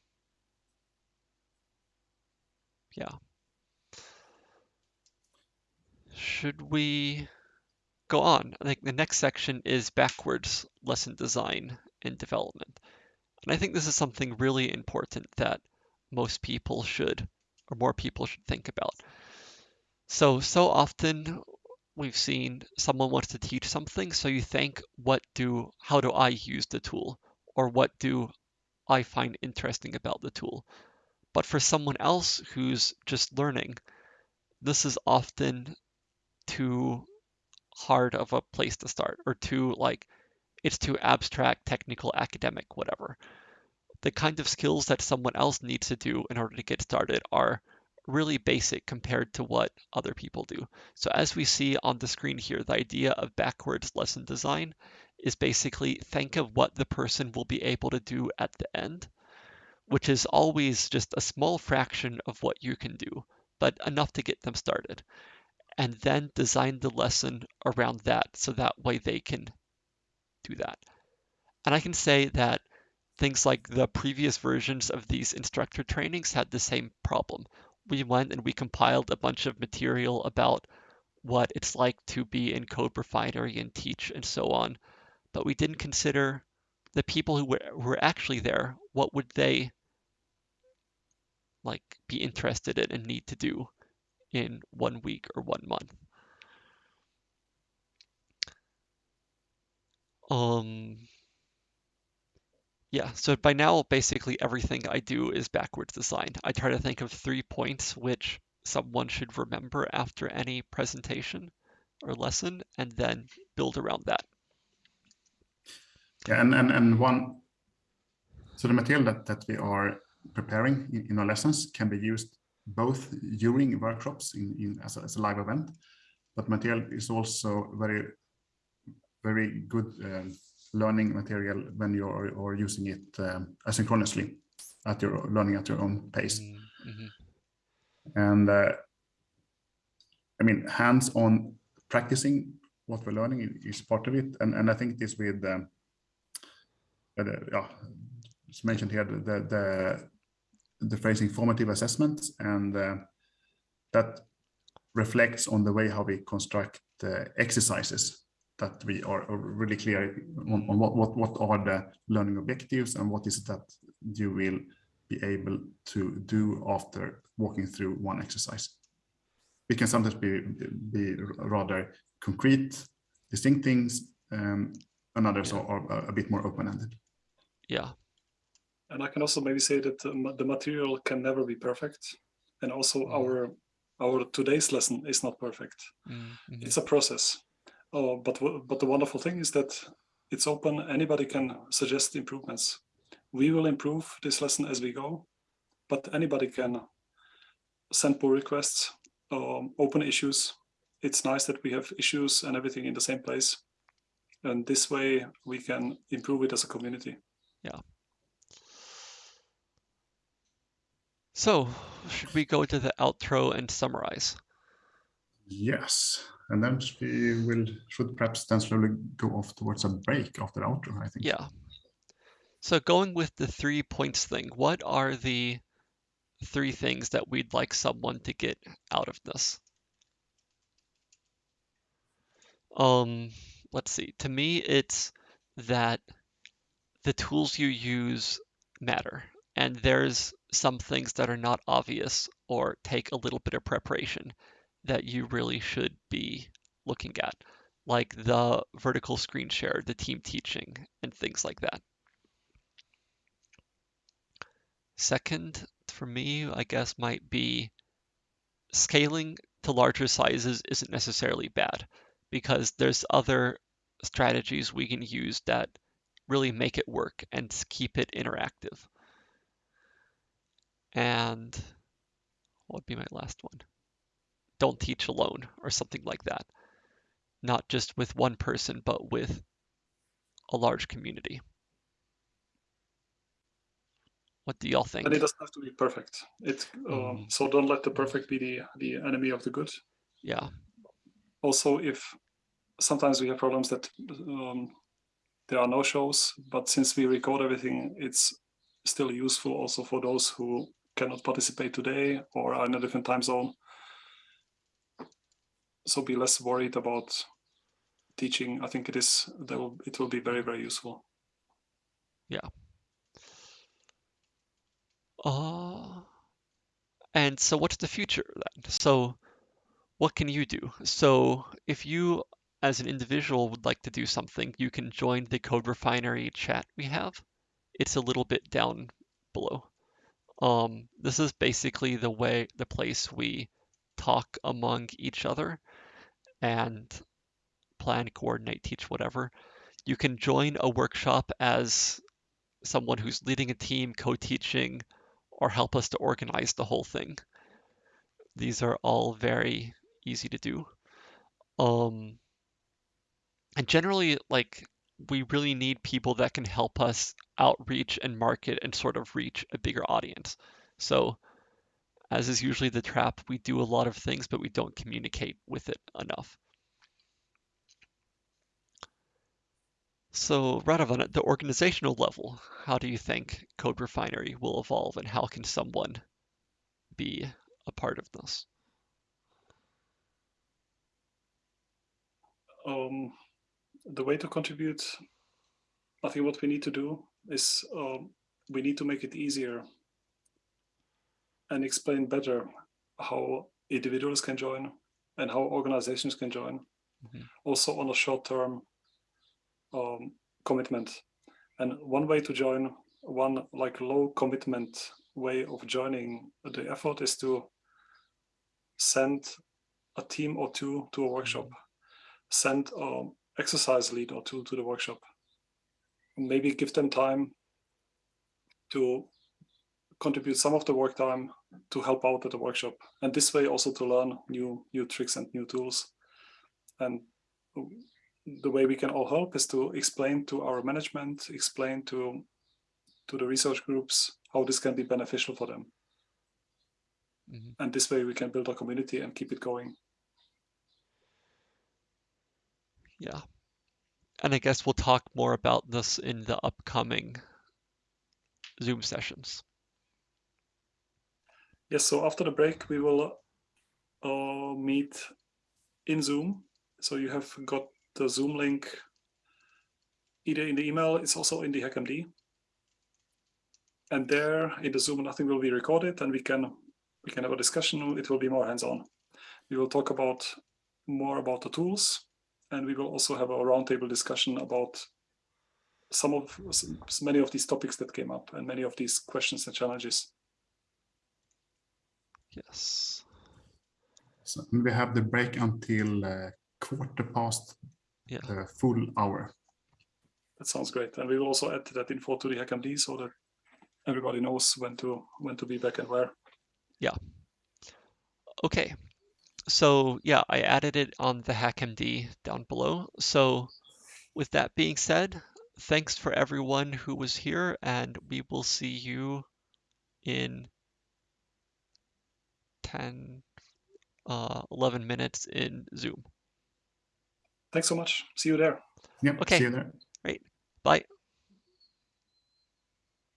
yeah. Should we go on? I think the next section is backwards lesson design and development. And I think this is something really important that most people should, or more people should think about. So, so often we've seen someone wants to teach something, so you think, what do, how do I use the tool? or what do I find interesting about the tool. But for someone else who's just learning, this is often too hard of a place to start or too like it's too abstract, technical, academic, whatever. The kind of skills that someone else needs to do in order to get started are really basic compared to what other people do. So as we see on the screen here, the idea of backwards lesson design is basically think of what the person will be able to do at the end, which is always just a small fraction of what you can do, but enough to get them started. And then design the lesson around that so that way they can do that. And I can say that things like the previous versions of these instructor trainings had the same problem. We went and we compiled a bunch of material about what it's like to be in CodeRefinery and teach and so on, but we didn't consider the people who were, were actually there. What would they like be interested in and need to do in one week or one month? Um, yeah, so by now, basically everything I do is backwards design. I try to think of three points which someone should remember after any presentation or lesson, and then build around that. Yeah, and, and, and one, so the material that, that we are preparing in, in our lessons can be used both during workshops in, in as, a, as a live event, but material is also very very good um, learning material when you're or using it um, asynchronously at your learning at your own pace. Mm -hmm. And uh, I mean, hands-on practicing what we're learning is part of it. And, and I think this with, um, uh, yeah, it's mentioned here, the, the, the phrasing formative assessments and uh, that reflects on the way how we construct uh, exercises that we are really clear on, on what, what, what are the learning objectives and what is it that you will be able to do after walking through one exercise. It can sometimes be, be rather concrete, distinct things, um, and others yeah. are, are, a bit more open-ended. Yeah. And I can also maybe say that the material can never be perfect. And also mm. our our today's lesson is not perfect. Mm -hmm. It's a process. Oh, but but the wonderful thing is that it's open. Anybody can suggest improvements. We will improve this lesson as we go, but anybody can send pull requests, um, open issues. It's nice that we have issues and everything in the same place. And this way we can improve it as a community. Yeah. So should we go to the outro and summarize? Yes and then we will should perhaps then slowly go off towards a break after outro, I think. Yeah. So going with the three points thing, what are the three things that we'd like someone to get out of this? Um, let's see. To me, it's that the tools you use matter, and there's some things that are not obvious or take a little bit of preparation that you really should be looking at, like the vertical screen share, the team teaching, and things like that. Second, for me, I guess might be scaling to larger sizes isn't necessarily bad because there's other strategies we can use that really make it work and keep it interactive. And what would be my last one? Don't teach alone or something like that. Not just with one person, but with a large community. What do y'all think? And it doesn't have to be perfect. It um, mm. so don't let the perfect be the the enemy of the good. Yeah. Also, if sometimes we have problems that um, there are no shows, but since we record everything, it's still useful also for those who cannot participate today or are in a different time zone so be less worried about teaching. I think it is that will it will be very very useful. Yeah. Uh, and so what's the future then? So what can you do? So if you as an individual would like to do something, you can join the CodeRefinery chat we have it's a little bit down below. Um, this is basically the way, the place we talk among each other and plan, coordinate, teach, whatever. You can join a workshop as someone who's leading a team, co-teaching, or help us to organize the whole thing. These are all very easy to do. Um, and generally, like, we really need people that can help us outreach and market and sort of reach a bigger audience. So, as is usually the trap, we do a lot of things, but we don't communicate with it enough. So, Radovan, at the organizational level, how do you think CodeRefinery will evolve and how can someone be a part of this? Um, the way to contribute, I think what we need to do is um, we need to make it easier and explain better how individuals can join and how organizations can join. Mhm. Also on a short-term um, commitment. And one way to join, one like low commitment way of joining the effort is to send a team or two to a workshop, send an exercise lead or two to the workshop, maybe give them time to contribute some of the work time to help out at the workshop and this way also to learn new new tricks and new tools and the way we can all help is to explain to our management explain to to the research groups how this can be beneficial for them Mhm. and this way we can build a community and keep it going Yeah. And I guess we'll talk more about this in the upcoming Zoom sessions. Yes so after the break we will uh, meet in zoom. So you have got the zoom link either in the email it's also in the hackmd and there in the zoom nothing will be recorded and we can we can have a discussion. It will be more hands-on. We will talk about more about the tools and we will also have a roundtable discussion about some of many of these topics that came up and many of these questions and challenges Yes. So we have the break until uh, quarter past Yeah. the full hour. that sounds great and we will also add that info to the hackmd so that everybody knows when to when to be back and where Yeah. Okay. So yeah, I added it on the HackMD down below. So with that being said, thanks for everyone who was here and we will see you in 10, uh, 11 minutes in Zoom. thanks so much see you there Yep. Okay. See you there. Great. Bye.